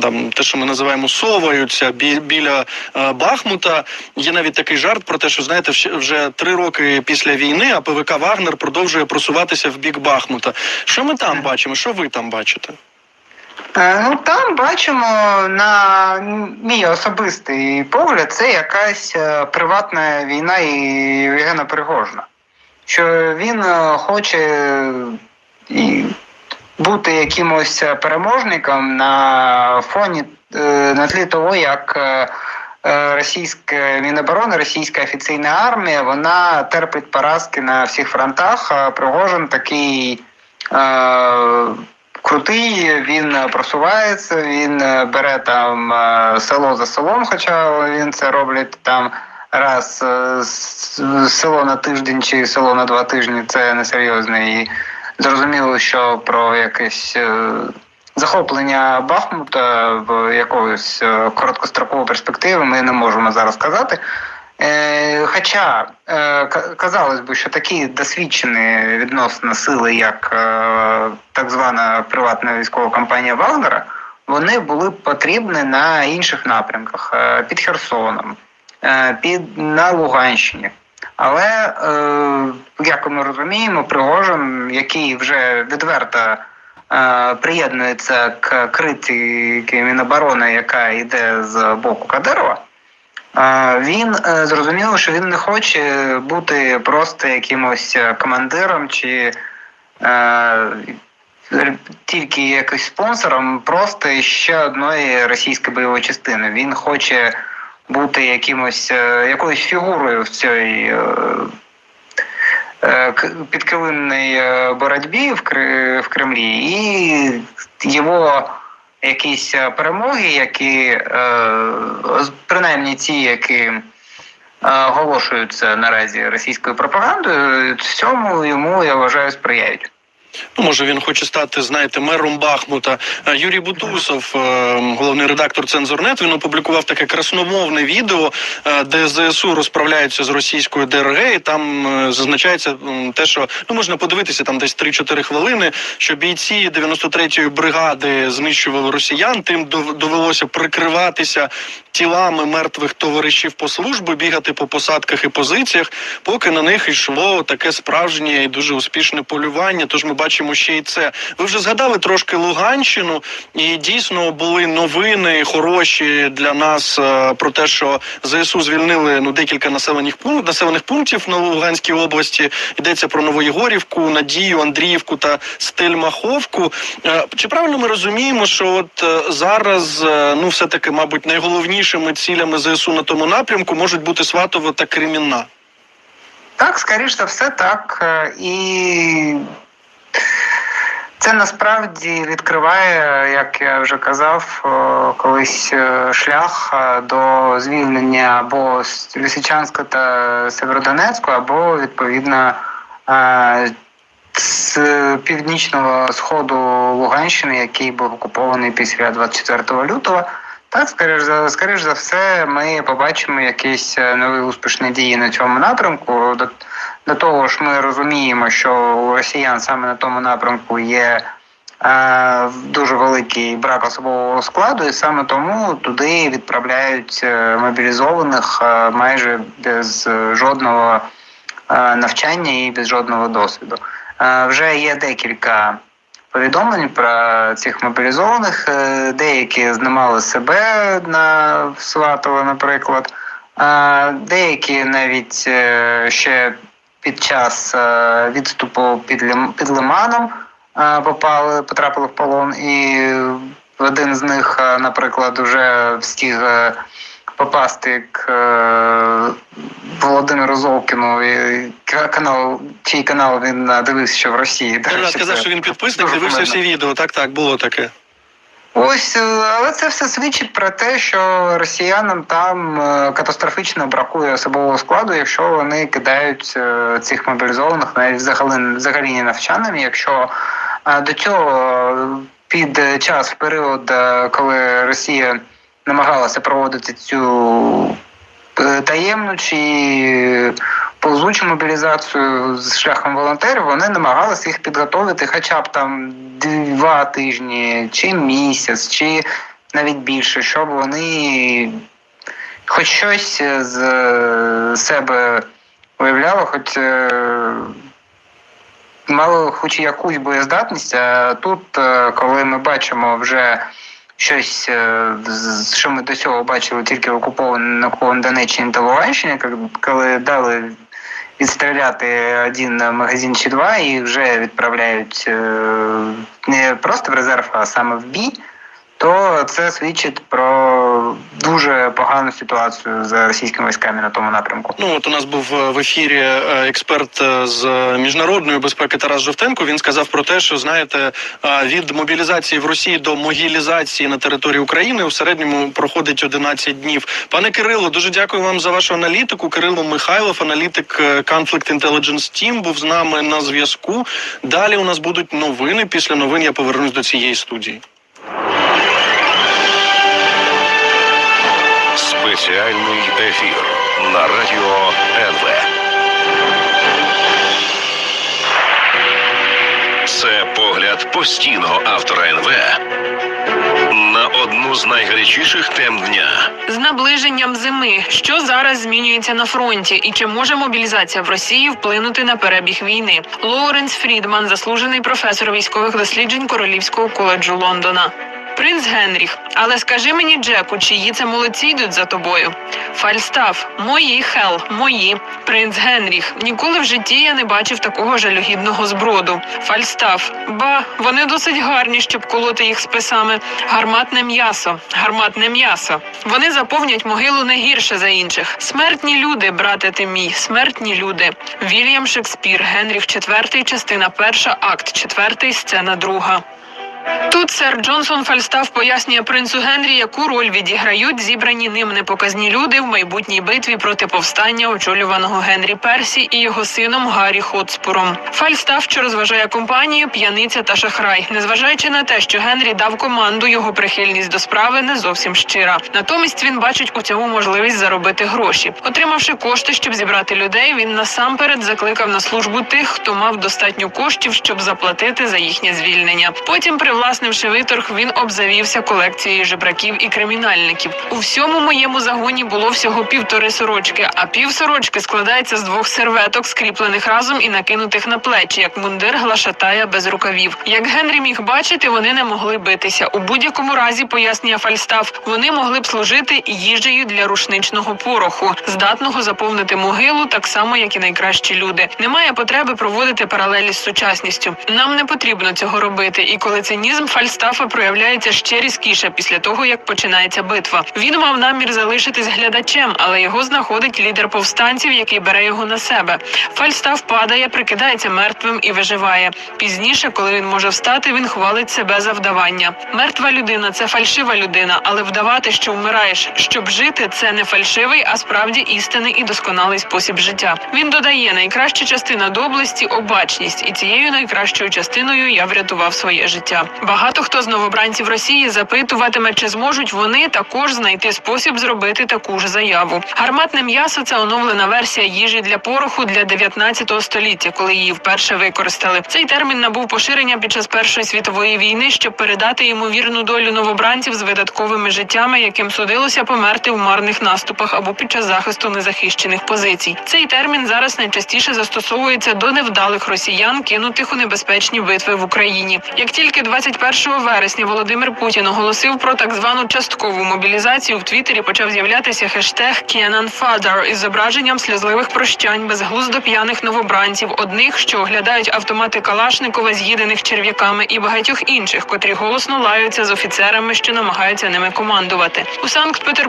там те, що ми називаємо соваються бі- біля е, Бахмута. Є навіть такий жарт про те, що знаєте, вже три роки після війни АПВК Вагнер продовжує просуватися в бік Бахмута. Що ми там бачимо? Що ви там бачите? Е, Ну там бачимо на мій особистий погляд, це якась е, приватна війна і Євгена Пригожина. Що він е, хоче бути якимось переможником на фоні на тлі того, як російська Міноборони, російська офіційна армія, вона терпить поразки на всіх фронтах. А Пригожин такий. Крутий, він е, просувається, він е, бере там е, село за селом, хоча він це робить там раз село на тиждень чи село на два тижні це несерйозно. І зрозуміло, що про якесь захоплення Бахмута в якоїсь короткострокову перспективу ми не можемо зараз казати. Е, Хоча е, ка- казалось би, що такі досвідчені відносно сили, як е, так звана приватна військова компанія Вагнера, вони були потрібні на інших напрямках під Херсоном, під на Луганщині. Але як ми розуміємо, Пригожин, який вже відверто приєднується к критиці Міноборони, яка йде з боку Кадирова. Він е, зрозумів, що він не хоче бути просто якимось е, командиром чи е, тільки якось спонсором просто ще одної російської бойової частини. Він хоче бути якимось якоюсь фігурою в цій е, боротьбі в Кремлі, і його якісь е, перемоги, які е, принаймні ті, які е, оголошуються наразі російською пропагандою, цьому йому я вважаю сприяють. Ну, може, він хоче стати, знаєте, мером Бахмута. Е, Юрій Бутусов, е, головний редактор Цензорнет, він опублікував таке красномовне відео, е, де ЗСУ розправляються з російською ДРГ, і там зазначається те, що ну можна подивитися там десь 3-4 хвилини, що бійці 93-ї бригади знищували росіян. Тим довелося прикриватися тілами мертвих товаришів по службі, бігати по посадках і позиціях, поки на них йшло таке справжнє і дуже успішне полювання. Тож ми бачимо ще й це. Ви вже згадали трошки Луганщину, і дійсно були новини хороші для нас е, про те, що ЗСУ звільнили ну декілька населених пунктів населених пунктів на Луганській області. Йдеться про Новоєгорівку, Надію, Андріївку та Стельмаховку. Е, Чи правильно ми розуміємо, що от е, зараз ну все таки, мабуть, найголовнішими цілями ЗСУ на тому напрямку можуть бути Сватово та Кремінна? Так, скоріш за все, так. І це насправді відкриває, як я вже казав, колись е, шлях е, до звільнення або Лисичанська та Северодонецьку, або відповідно е, з північного сходу Луганщини, який був окупований після 24 лютого. Так, скоріш за скоріш за все, ми побачимо якісь нові успішні дії на цьому напрямку. До, того ж, ми розуміємо, що у росіян саме на тому напрямку є е, дуже великий брак особового складу, і саме тому туди відправляють е, мобілізованих е, майже без жодного е, навчання і без жодного досвіду. Е, вже є декілька повідомлень про цих мобілізованих. Деякі знімали себе на Сватово, наприклад. Деякі навіть ще під час е, відступу під, під Лиманом е, попали, потрапили в полон, і один з них, е, наприклад, вже встиг попасти к Володимиру Золкіну, канал, чий канал він дивився ще в Росії. Я сказав, що він підписник, дивився всі відео. Так, так, було таке. Ось, е, але це все свідчить про те, що росіянам там е, катастрофічно бракує особового складу, якщо вони кидають е, цих мобілізованих навіть взагалі, взагалі не навчаними. Якщо до цього під час, період, коли Росія намагалася проводити цю таємну чи повзучу мобілізацію з шляхом волонтерів, вони намагалися їх підготовити хоча б там два тижні, чи місяць, чи навіть більше, щоб вони хоч щось з е, себе виявляли, хоч е, мали хоч якусь боєздатність. А тут, е, коли ми бачимо вже щось, е, що ми до цього бачили тільки в окупованій на Донеччині та Луганщині, коли дали відстріляти один магазин чи два і вже відправляють е, не просто в резерв, а саме в бій, то це свідчить про дуже погану ситуацію з російськими військами на тому напрямку. Ну от у нас був е, в ефірі е, експерт е, з міжнародної безпеки Тарас Жовтенко. Він сказав про те, що знаєте, від мобілізації в Росії до могілізації на території України у середньому проходить 11 днів. Пане Кирило, дуже дякую вам за вашу аналітику. Кирило Михайлов, аналітик Conflict Intelligence Team, був з нами на зв'язку. Далі у нас будуть новини. Після новин я повернусь до цієї студії. Спеціальний ефір на радіо НВ. Це погляд постійного автора НВ на одну з найгарячіших тем дня. З наближенням зими, що зараз змінюється на фронті, і чи може мобілізація в Росії вплинути на перебіг війни? Лоуренс Фрідман, заслужений професор військових досліджень Королівського коледжу Лондона. Принц Генріх, але скажи мені, Джеку, чиї це молодці йдуть за тобою? Фальстаф, мої Хел, мої. Принц Генріх. Ніколи в житті я не бачив такого жалюгідного зброду. Фальстаф, ба, вони досить гарні, щоб колоти їх списами. Гарматне м'ясо, гарматне м'ясо. Вони заповнять могилу не гірше за інших. Смертні люди, брате ти мій, смертні люди. Вільям Шекспір, Генріх IV, частина перша, акт четвертий, сцена друга. Тут сер Джон Фальстаф пояснює принцу Генрі, яку роль відіграють зібрані ним непоказні люди в майбутній битві проти повстання, очолюваного Генрі Персі і його сином Гаррі Хотспуром. Фальстаф, що розважає компанію, п'яниця та шахрай, незважаючи на те, що Генрі дав команду, його прихильність до справи не зовсім щира. Натомість він бачить у цьому можливість заробити гроші. Отримавши кошти, щоб зібрати людей, він насамперед закликав на службу тих, хто мав достатньо коштів, щоб заплатити за їхнє звільнення. Потім, привласнивши виторг, він обзавівся колекцією жебраків і кримінальників. У всьому моєму загоні було всього півтори сорочки, а пів сорочки складається з двох серветок, скріплених разом і накинутих на плечі, як мундир глашатая без рукавів. Як Генрі міг бачити, вони не могли битися. У будь-якому разі, пояснює Фальстаф, вони могли б служити їжею для рушничного пороху, здатного заповнити могилу, так само як і найкращі люди. Немає потреби проводити паралелі з сучасністю. Нам не потрібно цього робити, і коли цинізм Фальстафа проявляється ще різкіше після того, як починається битва. Він мав намір залишитись глядачем, але його знаходить лідер повстанців, який бере його на себе. Фальстаф падає, прикидається мертвим і виживає. Пізніше, коли він може встати, він хвалить себе за вдавання. Мертва людина це фальшива людина, але вдавати, що вмираєш, щоб жити, це не фальшивий, а справді істинний і досконалий спосіб життя. Він додає найкраща частина доблесті обачність, і цією найкращою частиною я врятував своє життя. Багато хто з новобранців Росії запитуватиме, чи зможуть вони також знайти спосіб зробити таку ж заяву. Гарматне м'ясо це оновлена версія їжі для пороху для 19 століття, коли її вперше використали. Цей термін набув поширення під час Першої світової війни, щоб передати ймовірну долю новобранців з видатковими життями, яким судилося померти в марних наступах або під час захисту незахищених позицій. Цей термін зараз найчастіше застосовується до невдалих росіян, кинутих у небезпечні битви в Україні. Як тільки 21 вересня Володимир Путін оголосив про так звану часткову мобілізацію, в Твіттері почав з'являтися хештег «Kenan Father» із зображенням сльозливих прощань безглуздо п'яних новобранців, одних, що оглядають автомати Калашникова, з'їдених черв'яками, і багатьох інших, котрі голосно лаються з офіцерами, що намагаються ними командувати. У Санкт-Петербурзі